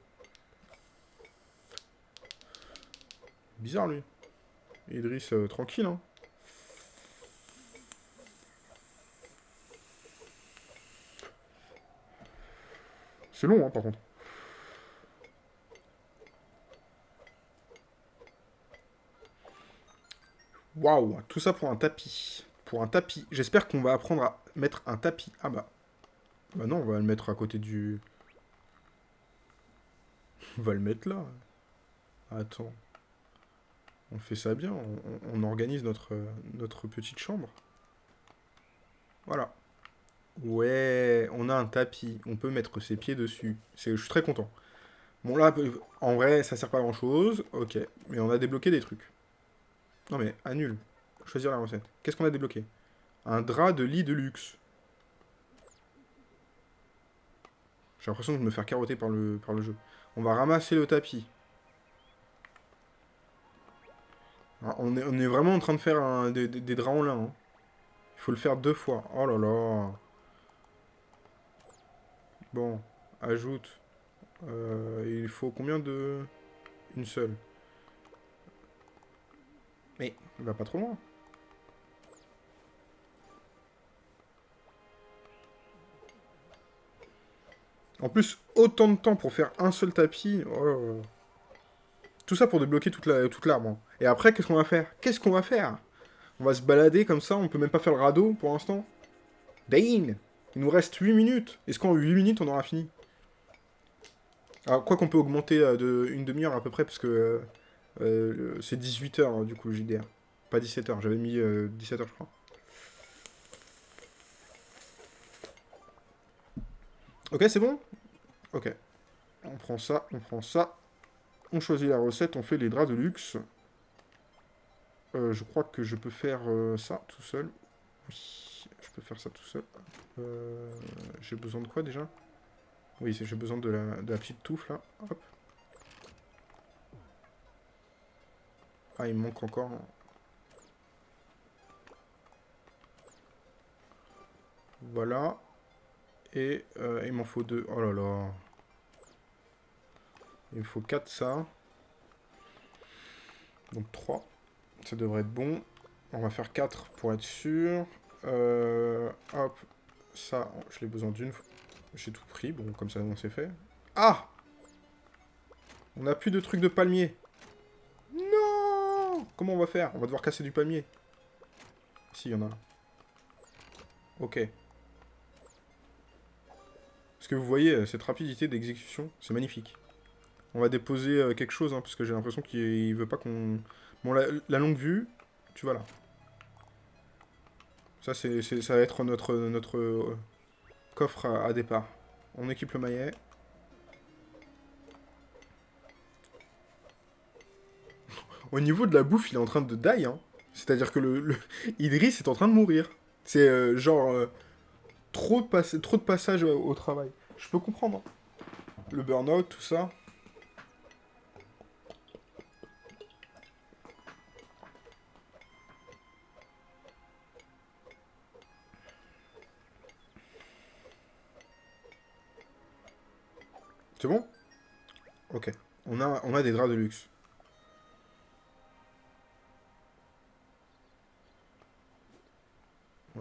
Bizarre, lui. Idriss, euh, tranquille, hein. C'est long, hein, par contre. Waouh, tout ça pour un tapis. Pour un tapis. J'espère qu'on va apprendre à mettre un tapis. Ah bah. Bah non, on va le mettre à côté du... On va le mettre là. Attends. On fait ça bien, on, organise notre, notre petite chambre. Voilà. Ouais, on a un tapis, on peut mettre ses pieds dessus. Je suis très content. Bon là, en vrai, ça sert pas à grand chose, ok. Mais on a débloqué des trucs. Non mais, annule. Choisir la recette. Qu'est-ce qu'on a débloqué? Un drap de lit de luxe. J'ai l'impression de me faire carotter par le, par le jeu. On va ramasser le tapis. Ah, on est, vraiment en train de faire des, draps en lin. Hein. Il faut le faire deux fois. Oh là là. Bon, ajoute. Euh, il faut combien de... Une seule? Mais, il va pas trop loin. En plus, autant de temps pour faire un seul tapis. Oh tout ça pour débloquer toute l'arbre. hein. Et après, qu'est-ce qu'on va faire? Qu'est-ce qu'on va faire? On va se balader comme ça, on peut même pas faire le radeau pour l'instant. Dane Il nous reste 8 minutes. Est-ce qu'en 8 minutes, on aura fini? Alors, quoi qu'on peut augmenter euh, de une demi-heure à peu près, parce que euh, euh, c'est 18 heures hein, du coup, le JDR. Pas 17 heures, j'avais mis 17 heures, je crois. Ok, c'est bon? Ok. On prend ça, on prend ça. On choisit la recette, on fait les draps de luxe. Euh, je crois que je peux faire euh, ça tout seul. Oui, je peux faire ça tout seul. Euh, j'ai besoin de quoi déjà? Oui, j'ai besoin de la, petite touffe là. Ah, il me manque encore. Voilà. Et il m'en faut deux. Oh là là. Il me faut 4 ça. Donc 3. Ça devrait être bon. On va faire 4 pour être sûr. Euh, hop. Ça, je l'ai besoin d'une. J'ai tout pris. Bon, comme ça, on s'est fait. Ah On n'a plus de trucs de palmier. Comment on va faire On va devoir casser du palmier. Si, il y en a. Ok. Est-ce que vous voyez euh, cette rapidité d'exécution C'est magnifique. On va déposer euh, quelque chose, hein, parce que j'ai l'impression qu'il veut pas qu'on... Bon, la, longue vue, tu vois là. Ça, c'est, ça va être notre, notre euh, coffre à, départ. On équipe le maillet. Au niveau de la bouffe, il est en train de die. Hein. C'est-à-dire que le, le- est en train de mourir. C'est euh, genre euh, trop, de pass- trop de passages au, au travail. Je peux comprendre. hein. Le burn-out, tout ça. C'est bon? Ok. On a, on a des draps de luxe.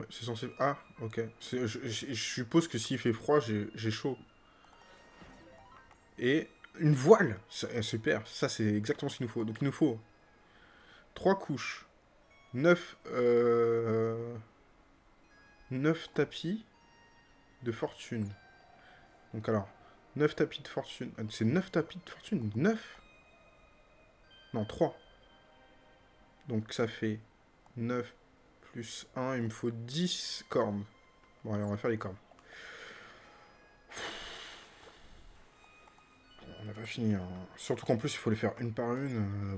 C'est censé... Ah, ok. Je, suppose que s'il fait froid, j'ai chaud. Et une voile eh, Super, ça c'est exactement ce qu'il nous faut. Donc il nous faut trois couches, neuf, euh, neuf tapis de fortune. Donc alors, neuf tapis de fortune. Ah, C'est neuf tapis de fortune? Neuf? Non, 3. Donc ça fait 9 plus 1, il me faut 10 cornes. Bon, allez, on va faire les cornes. On n'a pas fini. hein. Surtout qu'en plus, il faut les faire une par une. euh.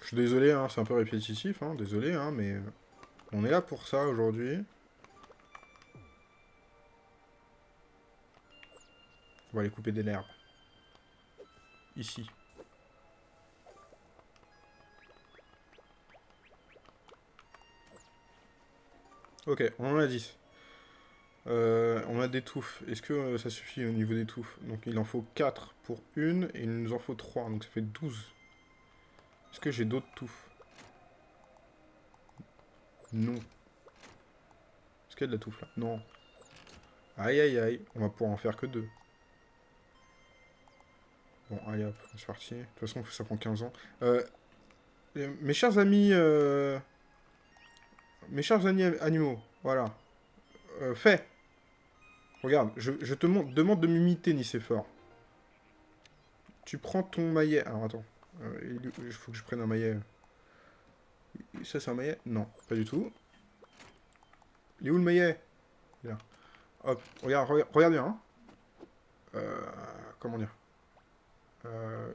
Je suis désolé, hein, c'est un peu répétitif, hein, désolé, hein, mais on est là pour ça aujourd'hui. On va aller couper des l'herbe. Ici. Ok, on en a 10. Euh, on a des touffes. Est-ce que euh, ça suffit au niveau des touffes? Donc il en faut 4 pour une, et il nous en faut 3, donc ça fait 12. Est-ce que j'ai d'autres touffes? Non. Est-ce qu'il y a de la touffe là? Non. Aïe aïe aïe, on va pouvoir en faire que deux. Bon, allez hop, c'est parti. De toute façon, ça prend 15 ans. Euh, mes chers amis... euh, Mes chers amis animaux, voilà. Euh, fais Regarde, je, je te demande de m'imiter, Nicéphore. Tu prends ton maillet... Alors, attends. Euh, il faut que je prenne un maillet. Ça, c'est un maillet? Non, pas du tout. Il est où le maillet? Là. Hop, regarde, regarde, regarde bien. hein. Euh, comment dire? Euh,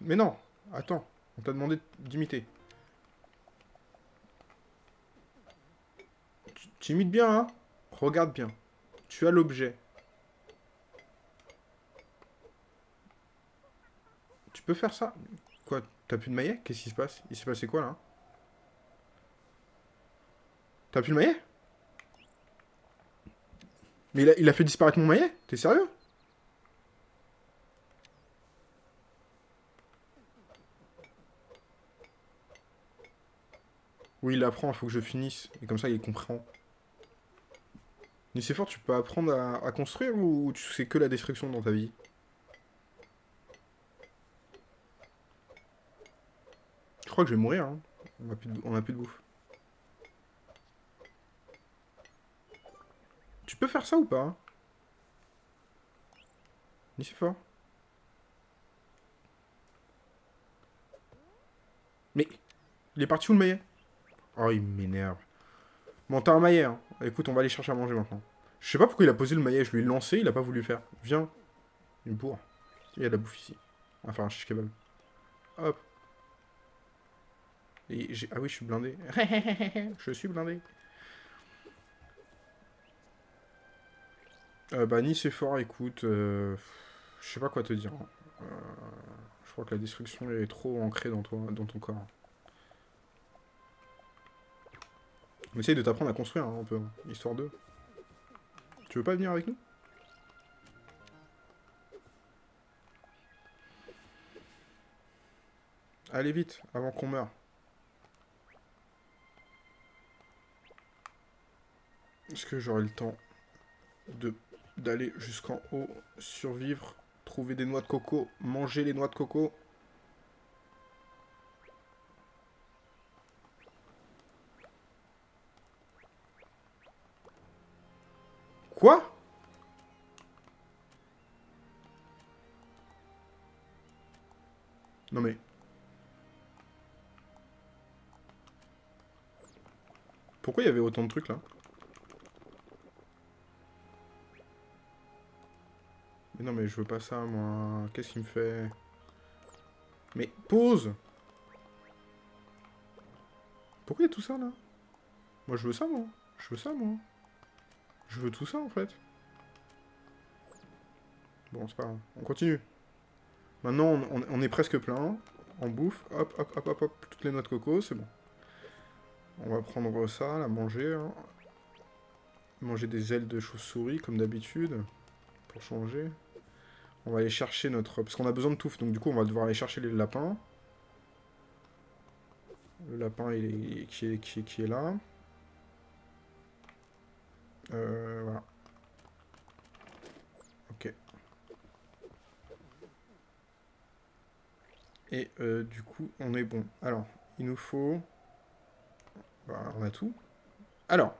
Mais non, attends. On t'a demandé d'imiter. Tu- imites bien, hein? Regarde bien. Tu as l'objet. Tu peux faire ça? Quoi T'as plus de maillet? Qu'est-ce qui se passe? Il s'est passé quoi, là? T'as plus le maillet? Mais il a fait disparaître mon maillet? T'es sérieux? Oui, il apprend, il faut que je finisse. Et comme ça, il comprend. fort, tu peux apprendre à, construire ou tu sais que la destruction dans ta vie? Je crois que je vais mourir. Hein. On a plus de, bouffe. Tu peux faire ça ou pas hein? Fort. Mais il est parti où le maillet? Oh, il m'énerve. Bon, t'as un maillet, hein. Écoute, on va aller chercher à manger maintenant. Je sais pas pourquoi il a posé le maillet, je lui ai lancé, il a pas voulu faire. Viens. Il me bourre. Il y a de la bouffe ici. Faire un shish kebab. Hop. Ah oui, je suis blindé. je suis blindé. Euh, bah, Nice est fort, écoute. euh, Je sais pas quoi te dire. Euh, Je crois que la destruction est trop ancrée dans, toi, dans ton corps. On essaye de t'apprendre à construire hein, un peu, histoire de. Tu veux pas venir avec nous? Allez vite, avant qu'on meure. Est-ce que j'aurai le temps d'aller jusqu'en haut, survivre, trouver des noix de coco, manger les noix de coco? Quoi Non mais... Pourquoi il y avait autant de trucs là Mais non, mais je veux pas ça, moi. Qu'est-ce qu'il me fait Mais pause Pourquoi il y a tout ça, là Moi, je veux ça, moi. Je veux ça, moi. Je veux tout ça, en fait. Bon, c'est pas grave. On continue. Maintenant, on, est presque plein. On bouffe. Hop, hop, hop, hop, hop. Toutes les noix de coco, c'est bon. On va prendre ça, la manger. Hein. Manger des ailes de chauve-souris, comme d'habitude. Pour changer. On va aller chercher notre... Parce qu'on a besoin de touffe, donc du coup, on va devoir aller chercher les lapins. Le lapin, il. Qui, est... Qui, est... là. Euh, voilà. Ok. Et euh, du coup, on est bon. Alors, il nous faut... Bah, on a tout. Alors,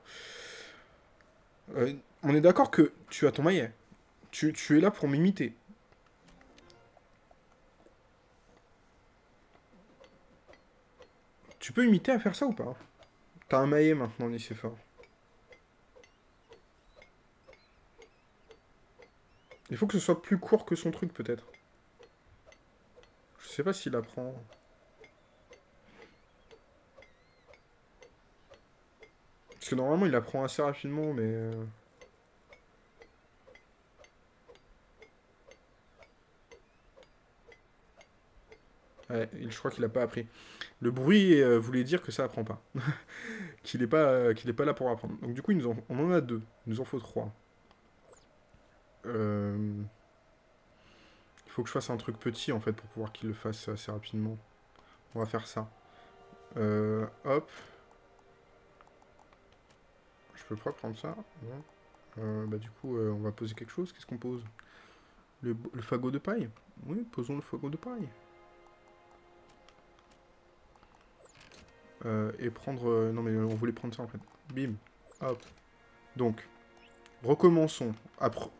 euh, on est d'accord que tu as ton maillet. Tu, es là pour m'imiter. Tu peux imiter à faire ça ou pas? T'as un maillet maintenant, fort. Il faut que ce soit plus court que son truc, peut-être. Je sais pas s'il apprend. Parce que normalement, il apprend assez rapidement, mais... Euh, ouais, je crois qu'il a pas appris. Le bruit euh, voulait dire que ça apprend pas. qu'il n'est pas, euh, est pas là pour apprendre. Donc du coup, on en a deux. Il nous en faut trois. Il faut que je fasse un truc petit, en fait, pour pouvoir qu'il le fasse assez rapidement. On va faire ça. hop. Je peux pas prendre ça euh, Bah du coup, euh, on va poser quelque chose. Qu'est-ce qu'on pose? Le, fagot de paille? Oui, posons le fagot de paille. Euh, et prendre... non mais on voulait prendre ça en fait. Bim. Hop. Donc, recommençons. Après...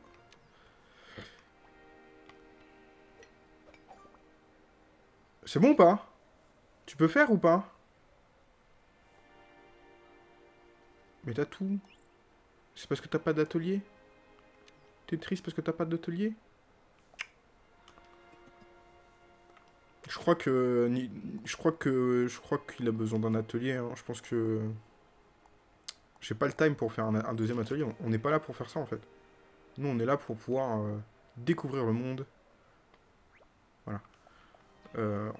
C'est bon ou pas? Tu peux faire ou pas? Mais t'as tout. C'est parce que t'as pas d'atelier? T'es triste parce que t'as pas d'atelier? Je crois que... Je crois que... Je crois qu'il a besoin d'un atelier. Hein. Je pense que... J'ai pas le time pour faire un, deuxième atelier. On n'est pas là pour faire ça, en fait. Nous, on est là pour pouvoir euh, découvrir le monde. Euh,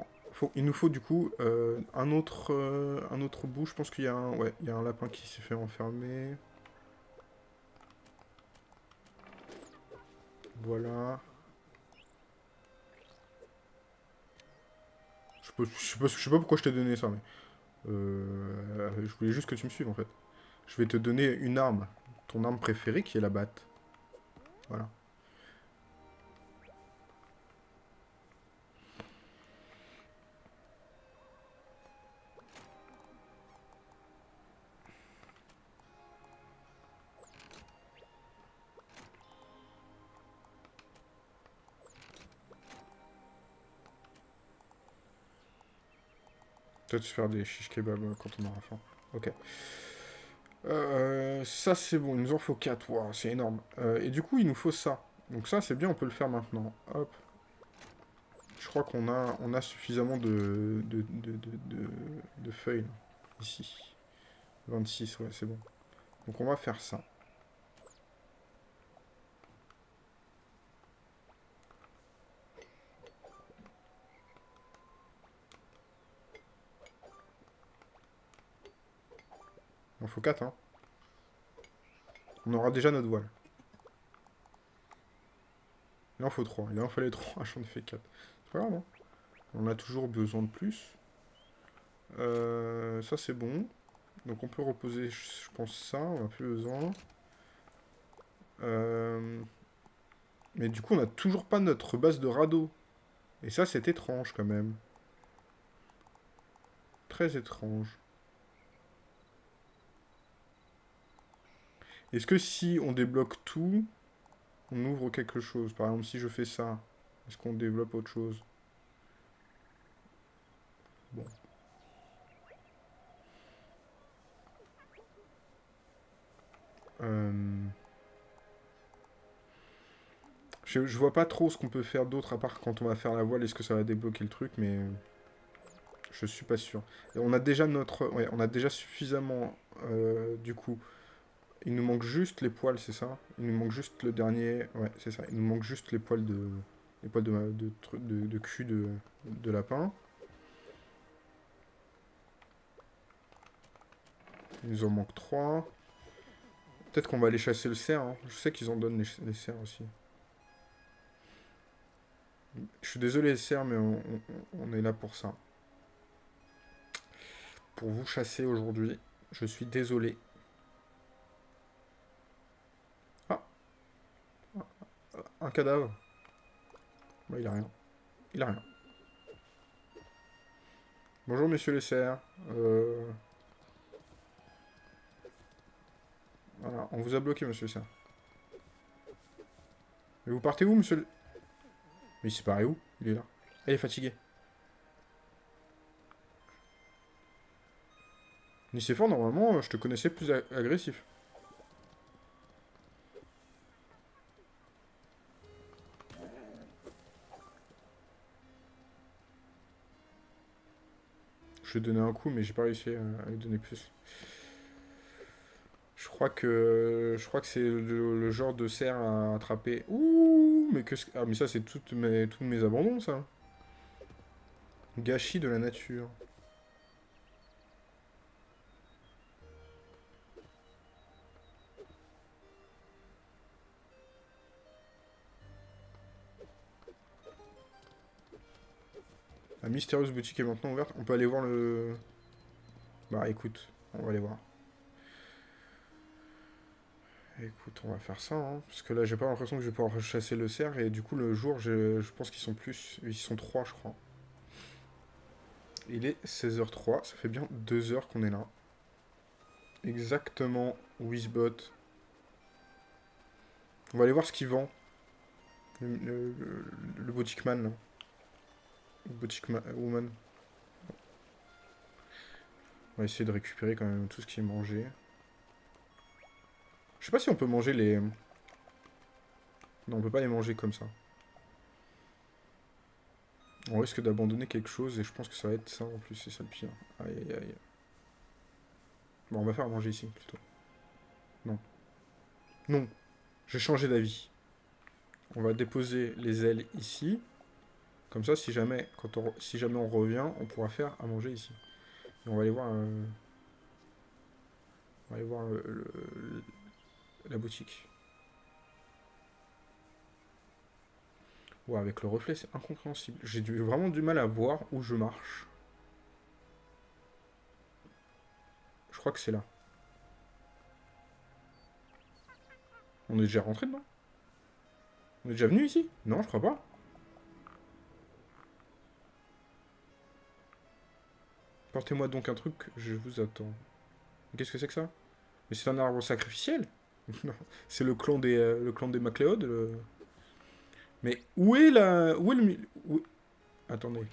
il nous faut du coup euh, un, autre, euh, un autre bout. Je pense qu'il y, a un, ouais, un lapin qui s'est fait enfermer. Voilà. Je, sais, pas, sais pas pourquoi je t'ai donné ça, mais... Je voulais juste que tu me suives, en fait. Je vais te donner une arme. Ton arme préférée, qui est la batte. Voilà. Peut-être faire des shish kebab euh, quand on aura faim. Ok. Euh, ça, c'est bon. Il nous en faut 4. Wow, c'est énorme. Euh, et du coup, il nous faut ça. Donc ça, c'est bien. On peut le faire maintenant. Hop. Je crois qu'on a, on a suffisamment de, de, de, de feuilles. ici. 26, ouais, c'est bon. Donc on va faire ça. Il en faut 4, hein. On aura déjà notre voile. Il en faut 3. Il en fallait 3. J'en ai fait 4. C'est pas grave, hein. On a toujours besoin de plus. Euh, ça, c'est bon. Donc on peut reposer, je pense, ça. On n'a plus besoin. Euh, mais du coup, on n'a toujours pas notre base de radeau. Et ça, c'est étrange, quand même. Très étrange. Est-ce que si on débloque tout, on ouvre quelque chose? Par exemple, si je fais ça, est-ce qu'on développe autre chose? Bon. Euh... Je, vois pas trop ce qu'on peut faire d'autre à part quand on va faire la voile, est-ce que ça va débloquer le truc, mais je suis pas sûr. On a déjà notre, ouais, on a déjà suffisamment, euh, du coup, il nous manque juste les poils, c'est ça? Il nous manque juste le dernier, ouais, c'est ça. Il nous manque juste les poils de, les poils de, de, de, cul de, de lapin. Il nous en manque 3. Peut-être qu'on va aller chasser le cerf. Hein. Je sais qu'ils en donnent les, les, cerfs aussi. Je suis désolé les cerfs, mais on, on, on est là pour ça. Pour vous chasser aujourd'hui. Je suis désolé. Ah. Un cadavre. Bah, il a rien. Il a rien. Bonjour, monsieur le cerf. Euh... Voilà, on vous a bloqué, monsieur le. Mais vous partez où, monsieur le... Mais il s'est barré où? Il est là. Elle est fatiguée. Nicéphore, normalement, je te connaissais plus agressif. Je ai donné un coup, mais j'ai pas réussi à lui donner plus. Je crois que je crois que c'est le, le, genre de cerf à attraper. Ouh, mais que ah mais ça c'est toutes mes tous mes abandons ça. Gâchis de la nature. Mystérieuse boutique est maintenant ouverte. On peut aller voir le... Bah écoute, on va aller voir. Écoute, on va faire ça, hein, parce que là j'ai pas l'impression que je vais pouvoir chasser le cerf, et du coup le jour, je, pense qu'ils sont plus... Ils sont 3 je crois. Il est 16h03, ça fait bien 2 heures qu'on est là. Exactement, Wizbot. On va aller voir ce qu'il vend. Le, le boutique man là. Boutique Woman. On va essayer de récupérer quand même tout ce qui est mangé. Je sais pas si on peut manger les... Non, on peut pas les manger comme ça. On risque d'abandonner quelque chose et je pense que ça va être ça en plus, c'est ça le pire. Aïe aïe aïe. Bon, on va faire manger ici plutôt. Non. Non. J'ai changé d'avis. On va déposer les ailes ici. Comme ça, si jamais, on, si jamais on revient, on pourra faire à manger ici. Et on va aller voir... Euh, aller voir la boutique. Ouais, avec le reflet, c'est incompréhensible. J'ai vraiment du mal à voir où je marche. Je crois que c'est là. On est déjà rentré dedans? On est déjà venu ici? Non, je crois pas. Portez-moi donc un truc, je vous attends. Qu'est-ce que c'est que ça? Mais c'est un arbre sacrificiel? Non, c'est le clan des euh, le clan des Macléodes. Le... Mais où est la où est le. Attendez.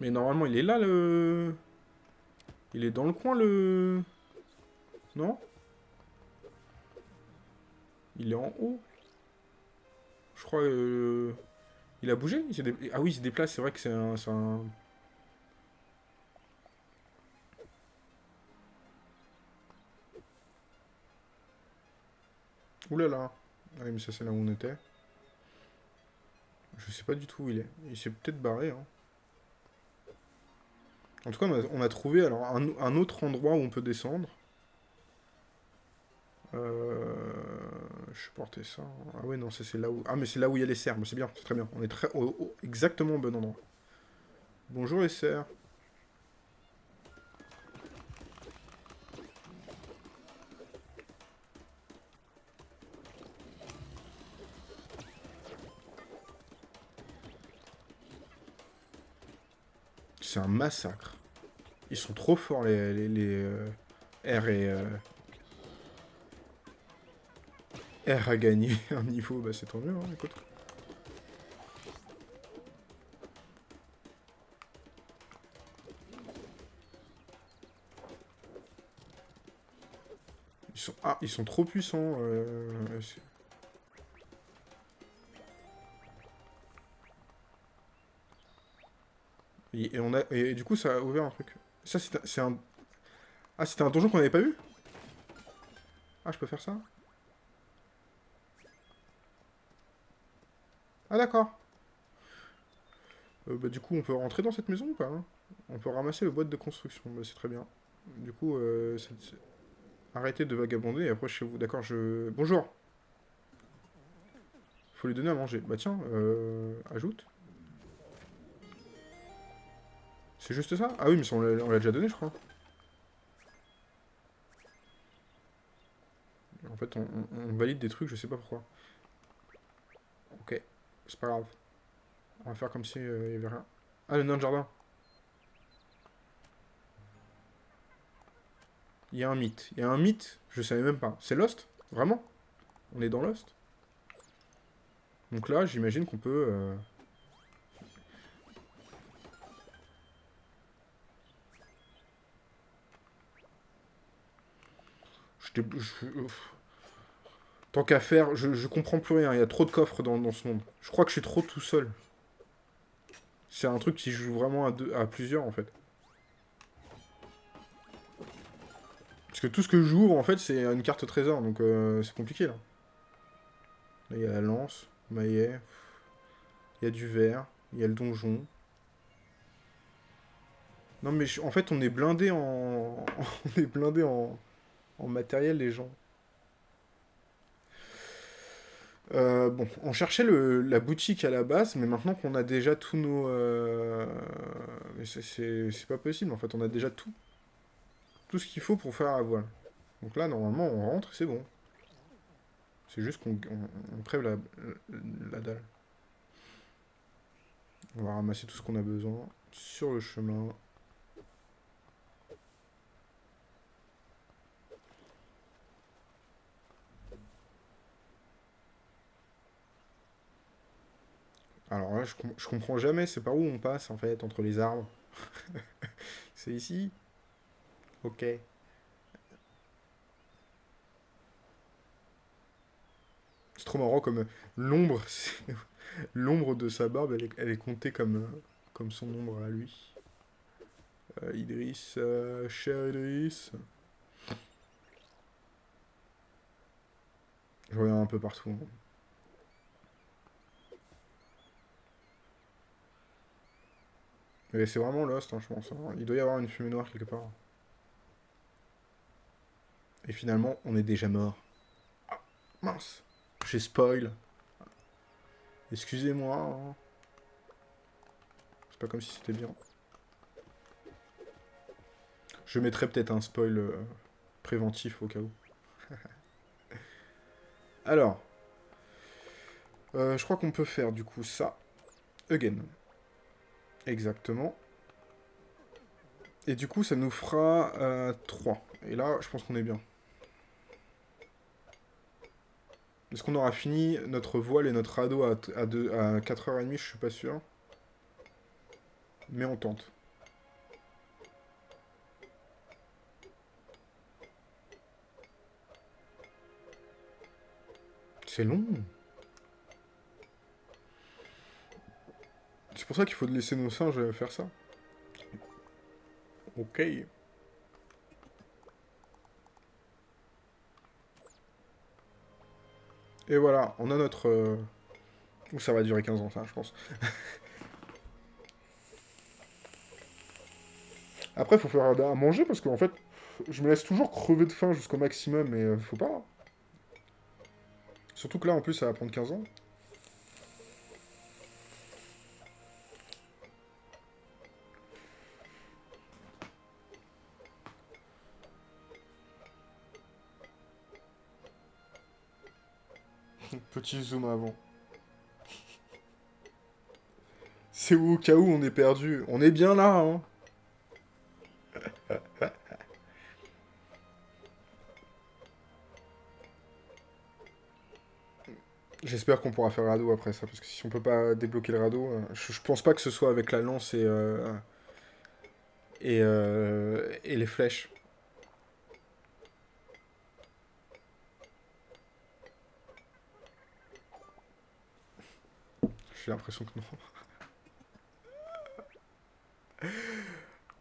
Mais normalement, il est là le Il est dans le coin le Non? Il est en haut. Je crois euh... Il a bougé? Ah oui, il se déplace, c'est vrai que c'est un, un... Ouh mais ça c'est là où on était. Je sais pas du tout où il est. Il s'est peut-être barré. Hein. En tout cas, on a, trouvé alors un, un, autre endroit où on peut descendre. Euh... Je portais ça. Ah ouais, non, c'est là où... Ah, mais c'est là où il y a les cerfs. C'est bien, c'est très bien. On est très exactement au bon endroit. Bonjour les cerfs. C'est un massacre. Ils sont trop forts, les euh, R et... Euh... R a gagné un niveau, bah c'est tant mieux, hein, écoute. Ils sont... Ah, ils sont trop puissants. euh, Et, on a... et du coup, ça a ouvert un truc. Ça, c'est un... Ah, c'était un donjon qu'on n'avait pas vu? Ah, je peux faire ça? Ah, d'accord. Euh, bah, du coup, on peut rentrer dans cette maison ou pas hein? On peut ramasser le boîte de construction. Bah, c'est très bien. Du coup, euh, arrêtez de vagabonder et approchez-vous. D'accord, je... Bonjour Faut lui donner à manger. Bah tiens, euh, ajoute. C'est juste ça? Ah oui, mais on l'a déjà donné, je crois. En fait, on valide des trucs, je sais pas pourquoi. C'est pas grave. On va faire comme si euh, il y avait rien. Ah, le nain de jardin. Il y a un mythe. Il y a un mythe, je savais même pas. C'est Lost? Vraiment? On est dans Lost? Donc là, j'imagine qu'on peut... euh, Je je-. Tant qu'à faire, je, je comprends plus rien. Il y a trop de coffres dans, dans ce monde. Je crois que je suis trop tout seul. C'est un truc qui joue vraiment à, deux, à plusieurs, en fait. Parce que tout ce que j'ouvre, en fait, c'est une carte trésor. Donc, euh, c'est compliqué, là. Là, il y a la lance, maillet. Il y a du verre. Il y a le donjon. Non, mais je- en fait, on est blindé en... on est blindé en... en matériel, les gens. Euh, bon, on cherchait la boutique à la base, mais maintenant qu'on a déjà tous nos... euh, mais c'est- pas possible, en fait, on a déjà tout. Tout ce qu'il faut pour faire la voile. Donc là, normalement, on rentre c'est bon. C'est juste qu'on on, la, la dalle. On va ramasser tout ce qu'on a besoin sur le chemin. Alors là, je, com- je comprends jamais, c'est par où on passe en fait, entre les arbres. c'est ici? Ok. C'est trop marrant comme euh, l'ombre, l'ombre de sa barbe, elle est, comptée comme, euh, comme son ombre à lui. Euh, Idriss, cher Idriss. Je regarde un peu partout. hein. C'est vraiment Lost, hein, je pense. hein. Il doit y avoir une fumée noire quelque part. Et finalement, on est déjà mort. Ah, mince. J'ai spoil. Excusez-moi. hein. C'est pas comme si c'était bien. Je mettrai peut-être un spoil euh, préventif au cas où. Alors. Euh, je crois qu'on peut faire du coup ça. Again. Exactement. Et du coup, ça nous fera euh, 3. Et là, je pense qu'on est bien. Est-ce qu'on aura fini notre voile et notre radeau à, à 4h30 Je suis pas sûr. Mais on tente. C'est long. C'est pour ça qu'il faut laisser nos singes faire ça. Ok. Et voilà, on a notre... euh, ça va durer 15 ans, ça, je pense. Après, faut faire à manger, parce qu'en fait, je me laisse toujours crever de faim jusqu'au maximum, mais euh, faut pas. Surtout que là, en plus, ça va prendre 15 ans. Petit zoom avant. C'est où, au cas où on est perdu On est bien là, hein J'espère qu'on pourra faire radeau après ça, parce que si on peut pas débloquer le radeau, je, pense pas que ce soit avec la lance et, euh, euh, et les flèches. J'ai l'impression que non.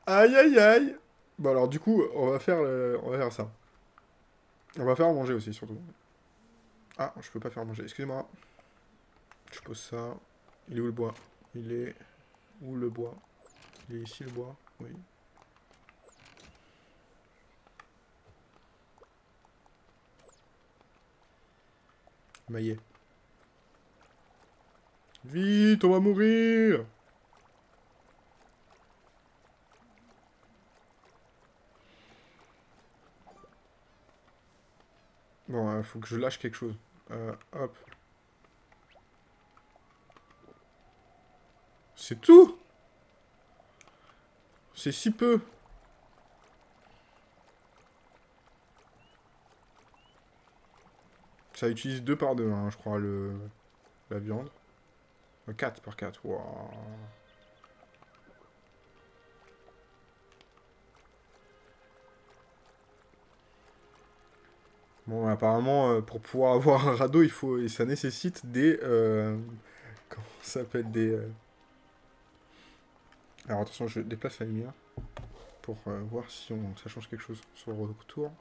aïe aïe aïe Bon alors du coup, on va faire, on va faire ça. On va faire manger aussi, surtout. Ah, je peux pas faire manger, excusez-moi. Je pose ça. Il est où le bois? Il est... Où le bois? Il est ici le bois? Oui. Maillet. Vite, on va mourir Bon, il faut que je lâche quelque chose. Euh, hop. C'est tout C'est si peu Ça utilise 2 par 2, hein, je crois, le... la viande. 4 euh, par 4, waouh Bon, apparemment, euh, pour pouvoir avoir un radeau, il faut, et ça nécessite des... Euh, comment ça s'appelle Des... Euh, alors attention, je déplace la lumière pour voir si on, ça change quelque chose sur le retour.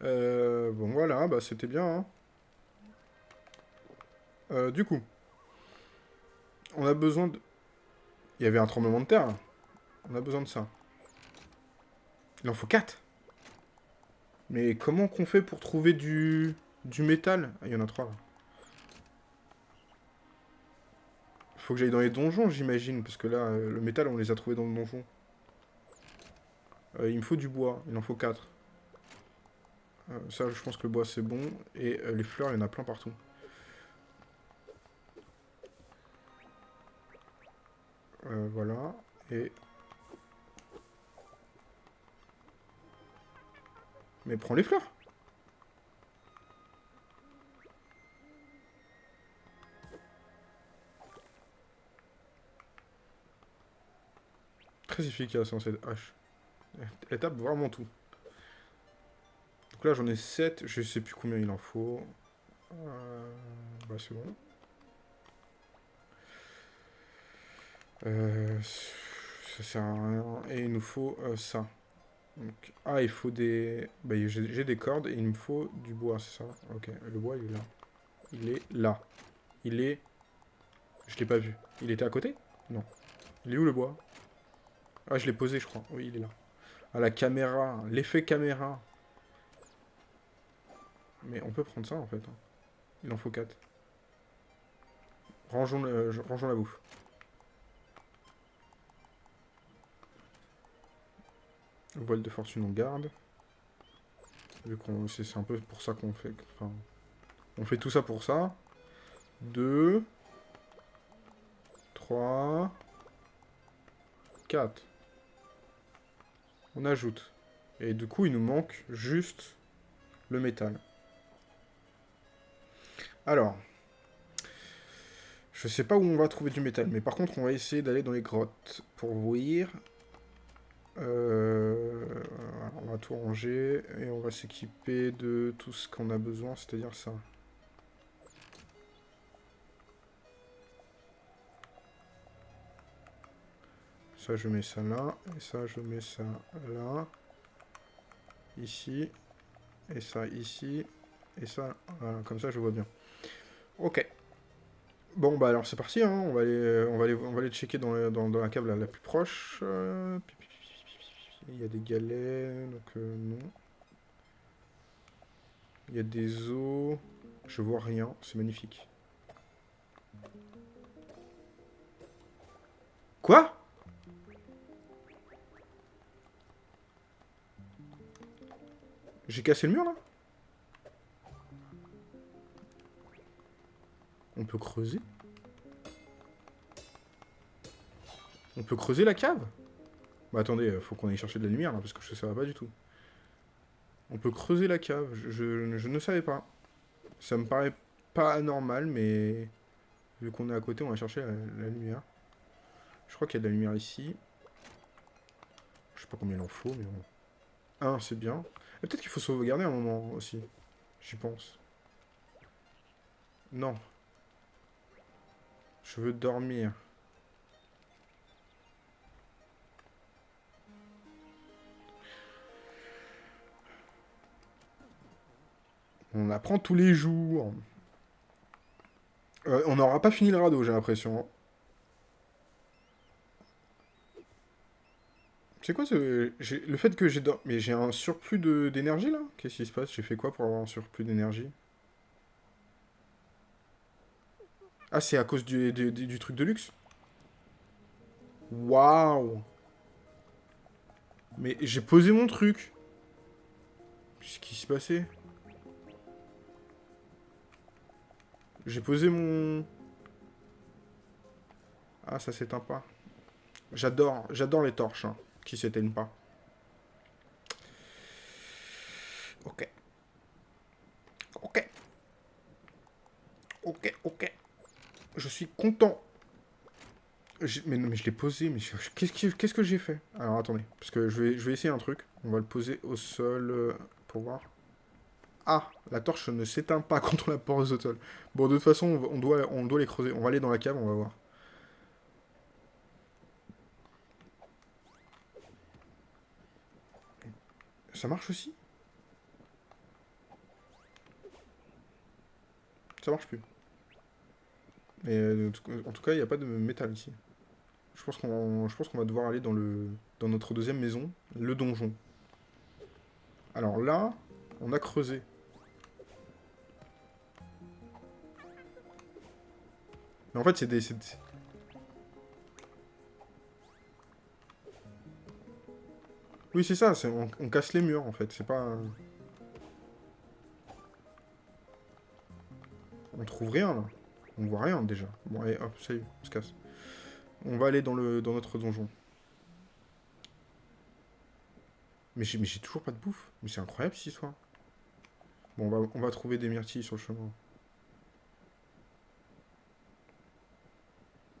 bon, voilà, bah c'était bien. Hein. du coup, on a besoin de... Il y avait un tremblement de terre. On a besoin de ça. Il en faut 4 mais comment qu'on fait pour trouver du, du métal? Ah, il y en a trois, là. Faut que j'aille dans les donjons, j'imagine, parce que là, euh, le métal, on les a trouvés dans le donjon. Euh, il me faut du bois, il en faut quatre. Euh, ça, je pense que le bois, c'est bon. Et les fleurs, il y en a plein partout. Voilà. Et Mais prends les fleurs. Très efficace en cette hache. Elle tape vraiment tout. Donc là j'en ai 7, je sais plus combien il en faut. Euh, bah c'est bon. Euh, ça sert à rien. Et il nous faut euh, ça ah, il faut des... Bah, j'ai des cordes et il me faut du bois, c'est ça? Ok, le bois, il est là. Il est là. Il est... Je l'ai pas vu. Il était à côté? Non. Il est où le bois? Ah, je l'ai posé, je crois. Oui, il est là. Ah, la caméra. L'effet caméra. Mais on peut prendre ça, en fait. Hein. Il en faut 4. Rangeons. Rangeons la bouffe. Voile de fortune, on garde. Vu qu'on... C'est un peu pour ça qu'on fait... Enfin... On fait tout ça pour ça. 2... 3... 4. On ajoute. Et du coup, il nous manque juste le métal. Alors, je sais pas où on va trouver du métal, mais par contre, on va essayer d'aller dans les grottes pour voir euh, on va tout ranger et on va s'équiper de tout ce qu'on a besoin, c'est-à-dire ça. Ça, je mets ça là. Et ça, je mets ça là. Ici. Et ça ici. Et ça, comme ça, je vois bien. Ok. Bon, bah alors c'est parti, hein. on, va aller, on, va aller, on va aller checker dans, la cave la, plus proche. Euh, il y a des galets, donc euh, non. Il y a des os. Je vois rien, c'est magnifique. Quoi? J'ai cassé le mur là? On peut creuser? On peut creuser la cave? Bah attendez, euh, faut qu'on aille chercher de la lumière parce que ça va pas du tout. On peut creuser la cave, je, ne savais pas. Ça me paraît pas anormal, mais... Vu qu'on est à côté, on va chercher la, lumière. Je crois qu'il y a de la lumière ici. Je sais pas combien il en faut, mais bon. Un, c'est bien. Peut-être qu'il faut sauvegarder un moment aussi. J'y pense. Non. Je veux dormir. On apprend tous les jours. Euh, on n'aura pas fini le radeau, j'ai l'impression. C'est quoi ce... Le fait que j'ai... Mais j'ai un surplus d'énergie, là? Qu'est-ce qui se passe? J'ai fait quoi pour avoir un surplus d'énergie? Ah, c'est à cause du, du, truc de luxe? Waouh Mais j'ai posé mon truc. Qu'est-ce qui s'est passé J'ai posé mon... Ah, ça s'éteint pas. J'adore, j'adore les torches, hein, qui s'éteignent pas. Ok. Ok. Ok, ok. Je suis content. Mais non, mais je l'ai posé, mais qu'est-ce que j'ai fait? Alors, attendez, parce que je vais, je vais essayer un truc. On va le poser au sol euh, pour voir. Ah, la torche ne s'éteint pas contre la porte au sol. Bon, de toute façon, on doit, on doit les creuser. On va aller dans la cave, on va voir. Ça marche aussi? Ça marche plus. Mais euh, en tout cas, il n'y a pas de métal ici. Je pense qu'on va devoir aller dans, le, dans notre deuxième maison, le donjon. Alors là, on a creusé. Mais en fait, c'est des... Oui, c'est ça, on, casse les murs, en fait, c'est pas... On trouve rien, là. On voit rien, déjà. Bon, allez, hop, ça y est, on se casse. On va aller dans, le, dans notre donjon. Mais j'ai toujours pas de bouffe. Mais c'est incroyable, cette histoire. Bon, on va, on va trouver des myrtilles sur le chemin.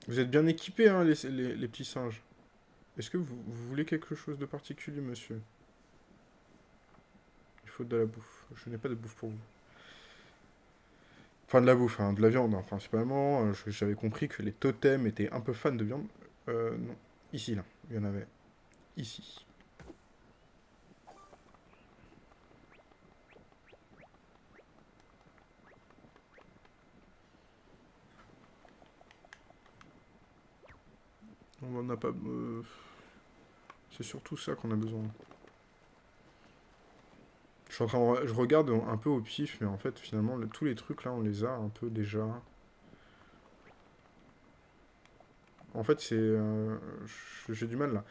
Vous êtes bien équipés, hein, les, petits singes. Est-ce que vous, voulez quelque chose de particulier, monsieur? Il faut de la bouffe. Je n'ai pas de bouffe pour vous. Enfin, de la bouffe, hein, de la viande, hein, principalement. Euh, j'avais compris que les totems étaient un peu fans de viande. Euh, non. Ici, là. Il y en avait. Ici. On n'a pas... Euh, c'est surtout ça qu'on a besoin. Je, suis en train je regarde un peu au pif, mais en fait, finalement, tous les trucs, là, on les a un peu déjà. En fait, c'est... Euh, j'ai du mal, là.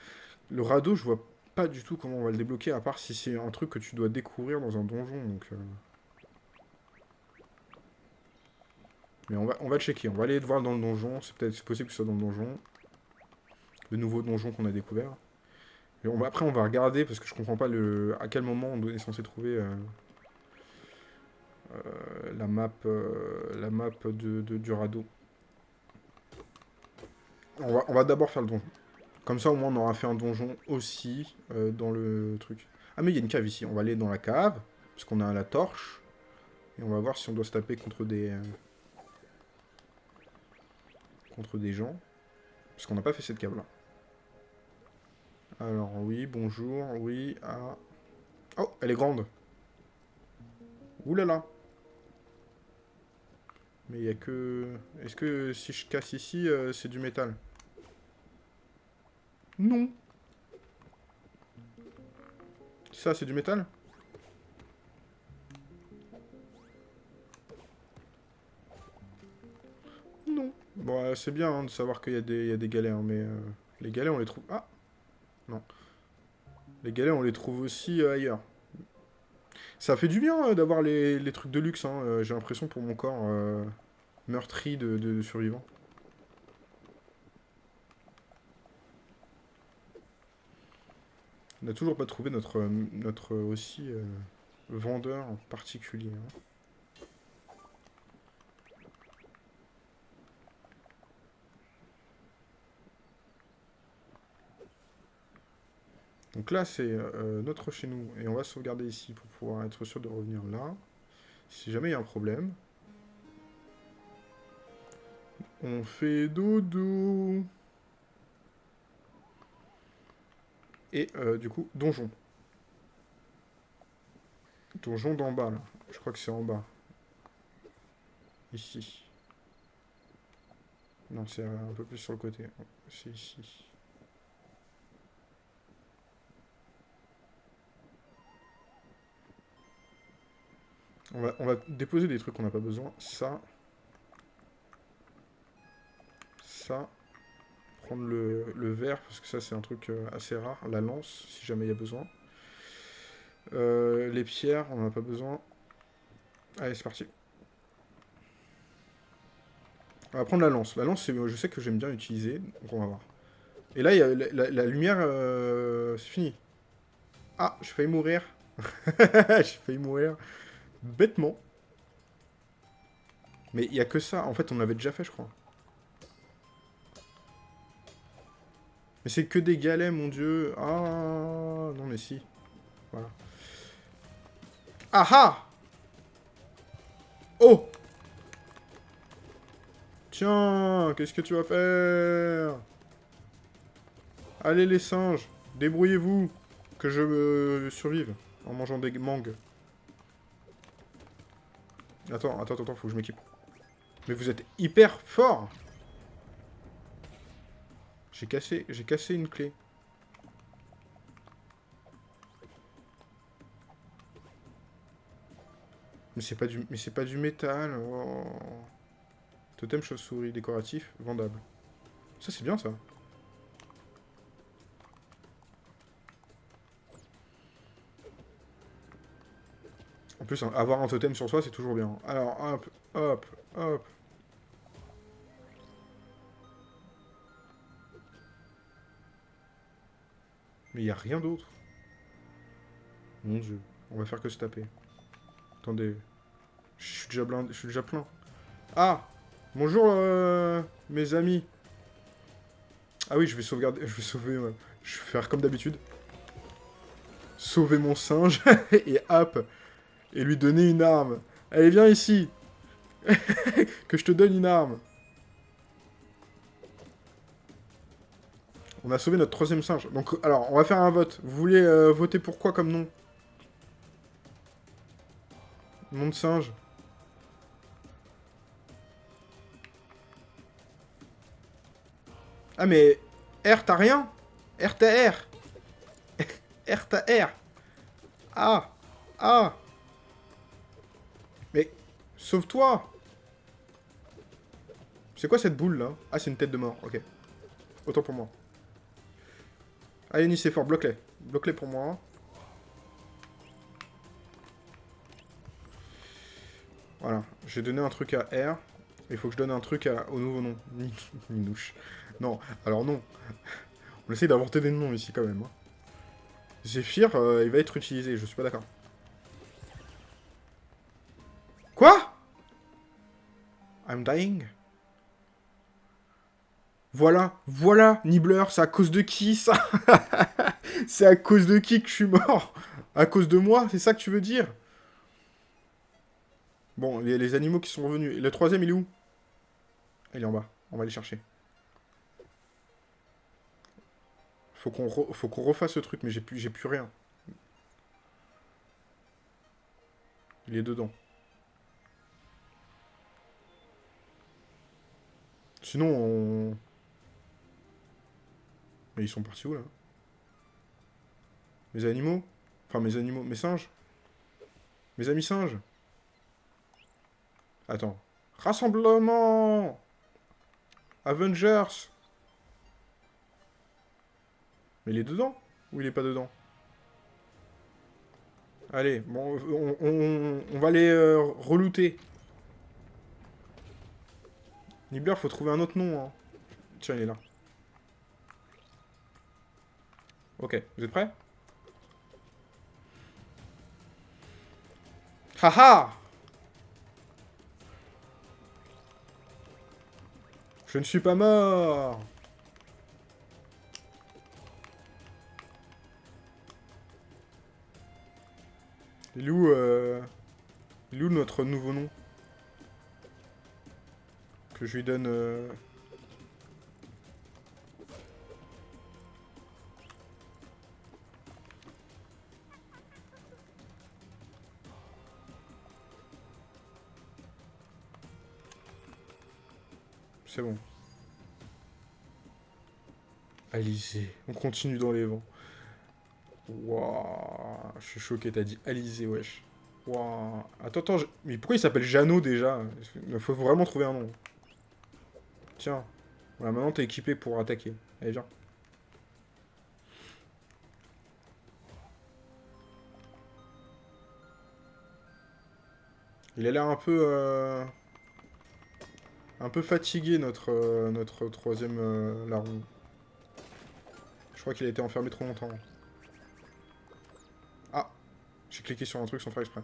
Le radeau, je vois pas du tout comment on va le débloquer, à part si c'est un truc que tu dois découvrir dans un donjon. Euh. Mais on va, on va checker, on va aller voir dans le donjon, c'est peut-être possible que ce soit dans le donjon le nouveau donjon qu'on a découvert. On va, après, on va regarder, parce que je comprends pas le, à quel moment on est censé trouver euh, euh, la map, euh, la map de, du radeau. On va, on va d'abord faire le donjon. Comme ça, au moins, on aura fait un donjon aussi dans le truc. Ah, mais il y a une cave ici. On va aller dans la cave, parce qu'on a la torche. Et on va voir si on doit se taper contre des... contre des gens. Parce qu'on n'a pas fait cette cave-là. Alors, oui, bonjour, oui, ah... Oh, elle est grande. Ouh là Mais il n'y a que... Est-ce que si je casse ici, euh, c'est du métal? Non. Ça, c'est du métal? Non. Bon, euh, c'est bien hein, de savoir qu'il y, y, a des galets, hein, mais euh, les galets, on les trouve... Ah non. Les galets, on les trouve aussi euh, ailleurs. Ça fait du bien euh, d'avoir les, trucs de luxe, hein. euh, j'ai l'impression pour mon corps meurtri de, survivants. On n'a toujours pas trouvé notre, aussi vendeur particulier. Hein. Donc là, c'est euh, notre chez nous. Et on va sauvegarder ici pour pouvoir être sûr de revenir là. Si jamais il y a un problème. On fait dodo. Et euh, du coup, donjon. Donjon d'en bas, là. Je crois que c'est en bas. Ici. Non, c'est un peu plus sur le côté. C'est ici. On va, déposer des trucs qu'on n'a pas besoin. Ça. Ça. Prendre le, le verre, parce que ça c'est un truc euh, assez rare. La lance, si jamais il y a besoin. Euh, les pierres, on n'en a pas besoin. Allez, c'est parti. On va prendre la lance. La lance, je sais que j'aime bien utiliser, donc on va voir. Et là, y a la, lumière, euh, c'est fini. Ah, j'ai failli mourir. j'ai failli mourir. Bêtement. Mais il n'y a que ça. En fait, on l'avait déjà fait, je crois. Mais c'est que des galets, mon dieu. Ah, non, mais si. Voilà. Ah Oh Tiens, qu'est-ce que tu vas faire? Allez les singes, débrouillez-vous, que je survive en mangeant des mangues. Attends, attends, attends, faut que je m'équipe. Mais vous êtes hyper fort J'ai cassé, j'ai cassé une clé. Mais c'est pas du, mais c'est pas du métal. Oh. Totem chauve-souris décoratif, vendable. Ça c'est bien ça. Plus, avoir un totem sur soi, c'est toujours bien. Alors, hop, hop, hop. Mais il n'y a rien d'autre. Mon dieu. On va faire que se taper. Attendez. Je suis déjà, je suis déjà plein. Ah Bonjour, euh, mes amis. Ah oui, je vais sauvegarder... Je vais sauver... je vais faire comme d'habitude. Sauver mon singe. et hop Et lui donner une arme. Allez, viens ici Que je te donne une arme. On a sauvé notre troisième singe. Donc, alors, on va faire un vote. Vous voulez euh, voter pour quoi comme nom? Nom de singe. Ah mais... R t'as rien? R t'as R R t'as R Ah Ah. Sauve-toi C'est quoi cette boule là? Ah c'est une tête de mort, ok. Autant pour moi. Allez Nice, c'est fort, bloque-les. Bloque-les pour moi. Voilà, j'ai donné un truc à R. Il faut que je donne un truc au nouveau nom. Ninouche. Non, alors non. On essaie d'inventer des noms ici quand même. Hein. Zephyr, euh, il va être utilisé, je suis pas d'accord. Quoi? I'm dying Voilà, voilà, Nibbler, c'est à cause de qui, ça? C'est à cause de qui que je suis mort? À cause de moi, c'est ça que tu veux dire? Bon, les, les animaux qui sont revenus. Le troisième, il est où? Il est en bas. On va aller chercher. Faut qu'on refasse ce truc, mais j'ai plus rien. Il est dedans. Sinon, on... Mais ils sont partis où, là Mes animaux Enfin, mes animaux... Mes singes Mes amis singes Attends. Rassemblement Avengers Mais il est dedans Ou il est pas dedans Allez, bon, on, va les euh, relouter. Nibbler, faut trouver un autre nom. Hein. Tiens, il est là. Ok, vous êtes prêts? Haha Je ne suis pas mort Il est où, euh... Il est où notre nouveau nom? Que je lui donne... euh, C'est bon. Alizé. On continue dans les vents. Waouh. Je suis choqué, t'as dit Alizé, wesh. Waouh. Attends, attends. je- Mais pourquoi il s'appelle Jeannot déjà? Il faut vraiment trouver un nom. Tiens. Voilà, maintenant t'es équipé pour attaquer. Allez, viens. Il a l'air un peu... euh, Un peu fatigué, notre, euh, notre troisième euh, larron. Je crois qu'il a été enfermé trop longtemps. Ah J'ai cliqué sur un truc sans faire exprès.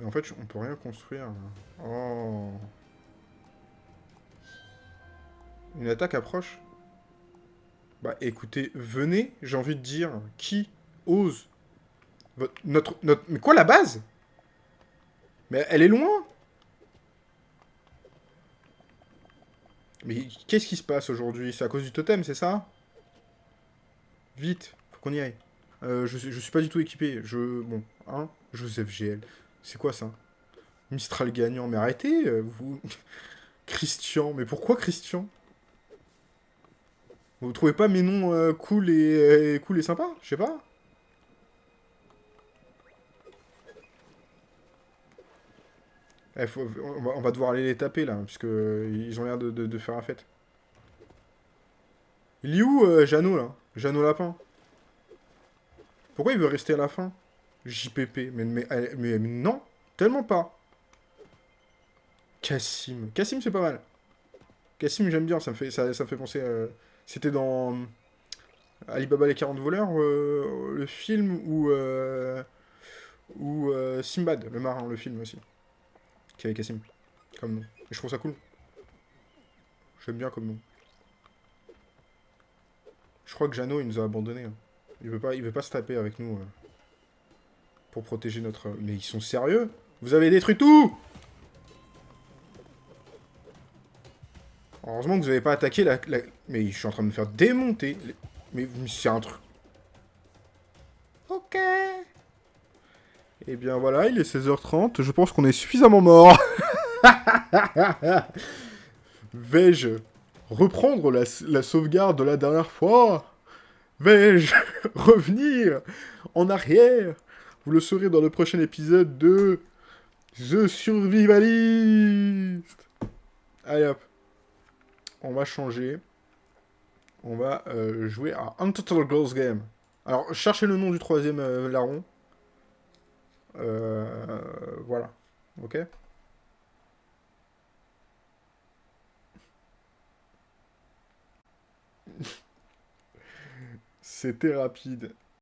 Mais en fait, on peut rien construire. Oh Une attaque approche Bah écoutez, venez, j'ai envie de dire, qui ose Votre- notre, notre... Mais quoi, la base? Mais elle est loin Mais qu'est-ce qui se passe aujourd'hui? C'est à cause du totem, c'est ça? Vite, faut qu'on y aille. Euh, je, je suis pas du tout équipé. Je... Bon, hein Joseph GL. C'est quoi ça? Mistral gagnant. Mais arrêtez, euh, vous... Christian. Mais pourquoi Christian? Vous trouvez pas mes noms euh, cool et, et cool et sympa Je sais pas. Eh, on, va, devoir aller les taper là, puisque euh, ils ont l'air de, faire la fête. Il est où euh, Jeannot là? Jeannot Lapin Pourquoi il veut rester à la fin? JPP, mais, non, tellement pas. Cassim. Cassim c'est pas mal. Cassim j'aime bien, ça me fait, ça, fait penser... euh, C'était dans euh, Alibaba les 40 voleurs, euh, le film, ou... euh, Simbad, le marin, le film aussi qui avait Cassim, comme nom. Et je trouve ça cool. J'aime bien comme nom. Je crois que Jeannot, il nous a abandonnés. hein. Il veut pas, il veut pas se taper avec nous. euh, pour protéger notre... Mais ils sont sérieux. Vous avez détruit tout. Heureusement que vous avez pas attaqué la, Mais je suis en train de me faire démonter. Mais, c'est un truc... Ok. Eh bien voilà, il est 16h30, je pense qu'on est suffisamment mort. Vais-je reprendre la, la sauvegarde de la dernière fois? Vais-je revenir en arrière? Vous le saurez dans le prochain épisode de The Survivalist. Allez hop. On va changer. On va euh, jouer à Untitled Girls Game. Alors, cherchez le nom du troisième euh, larron. Euh, voilà. Ok C'était rapide.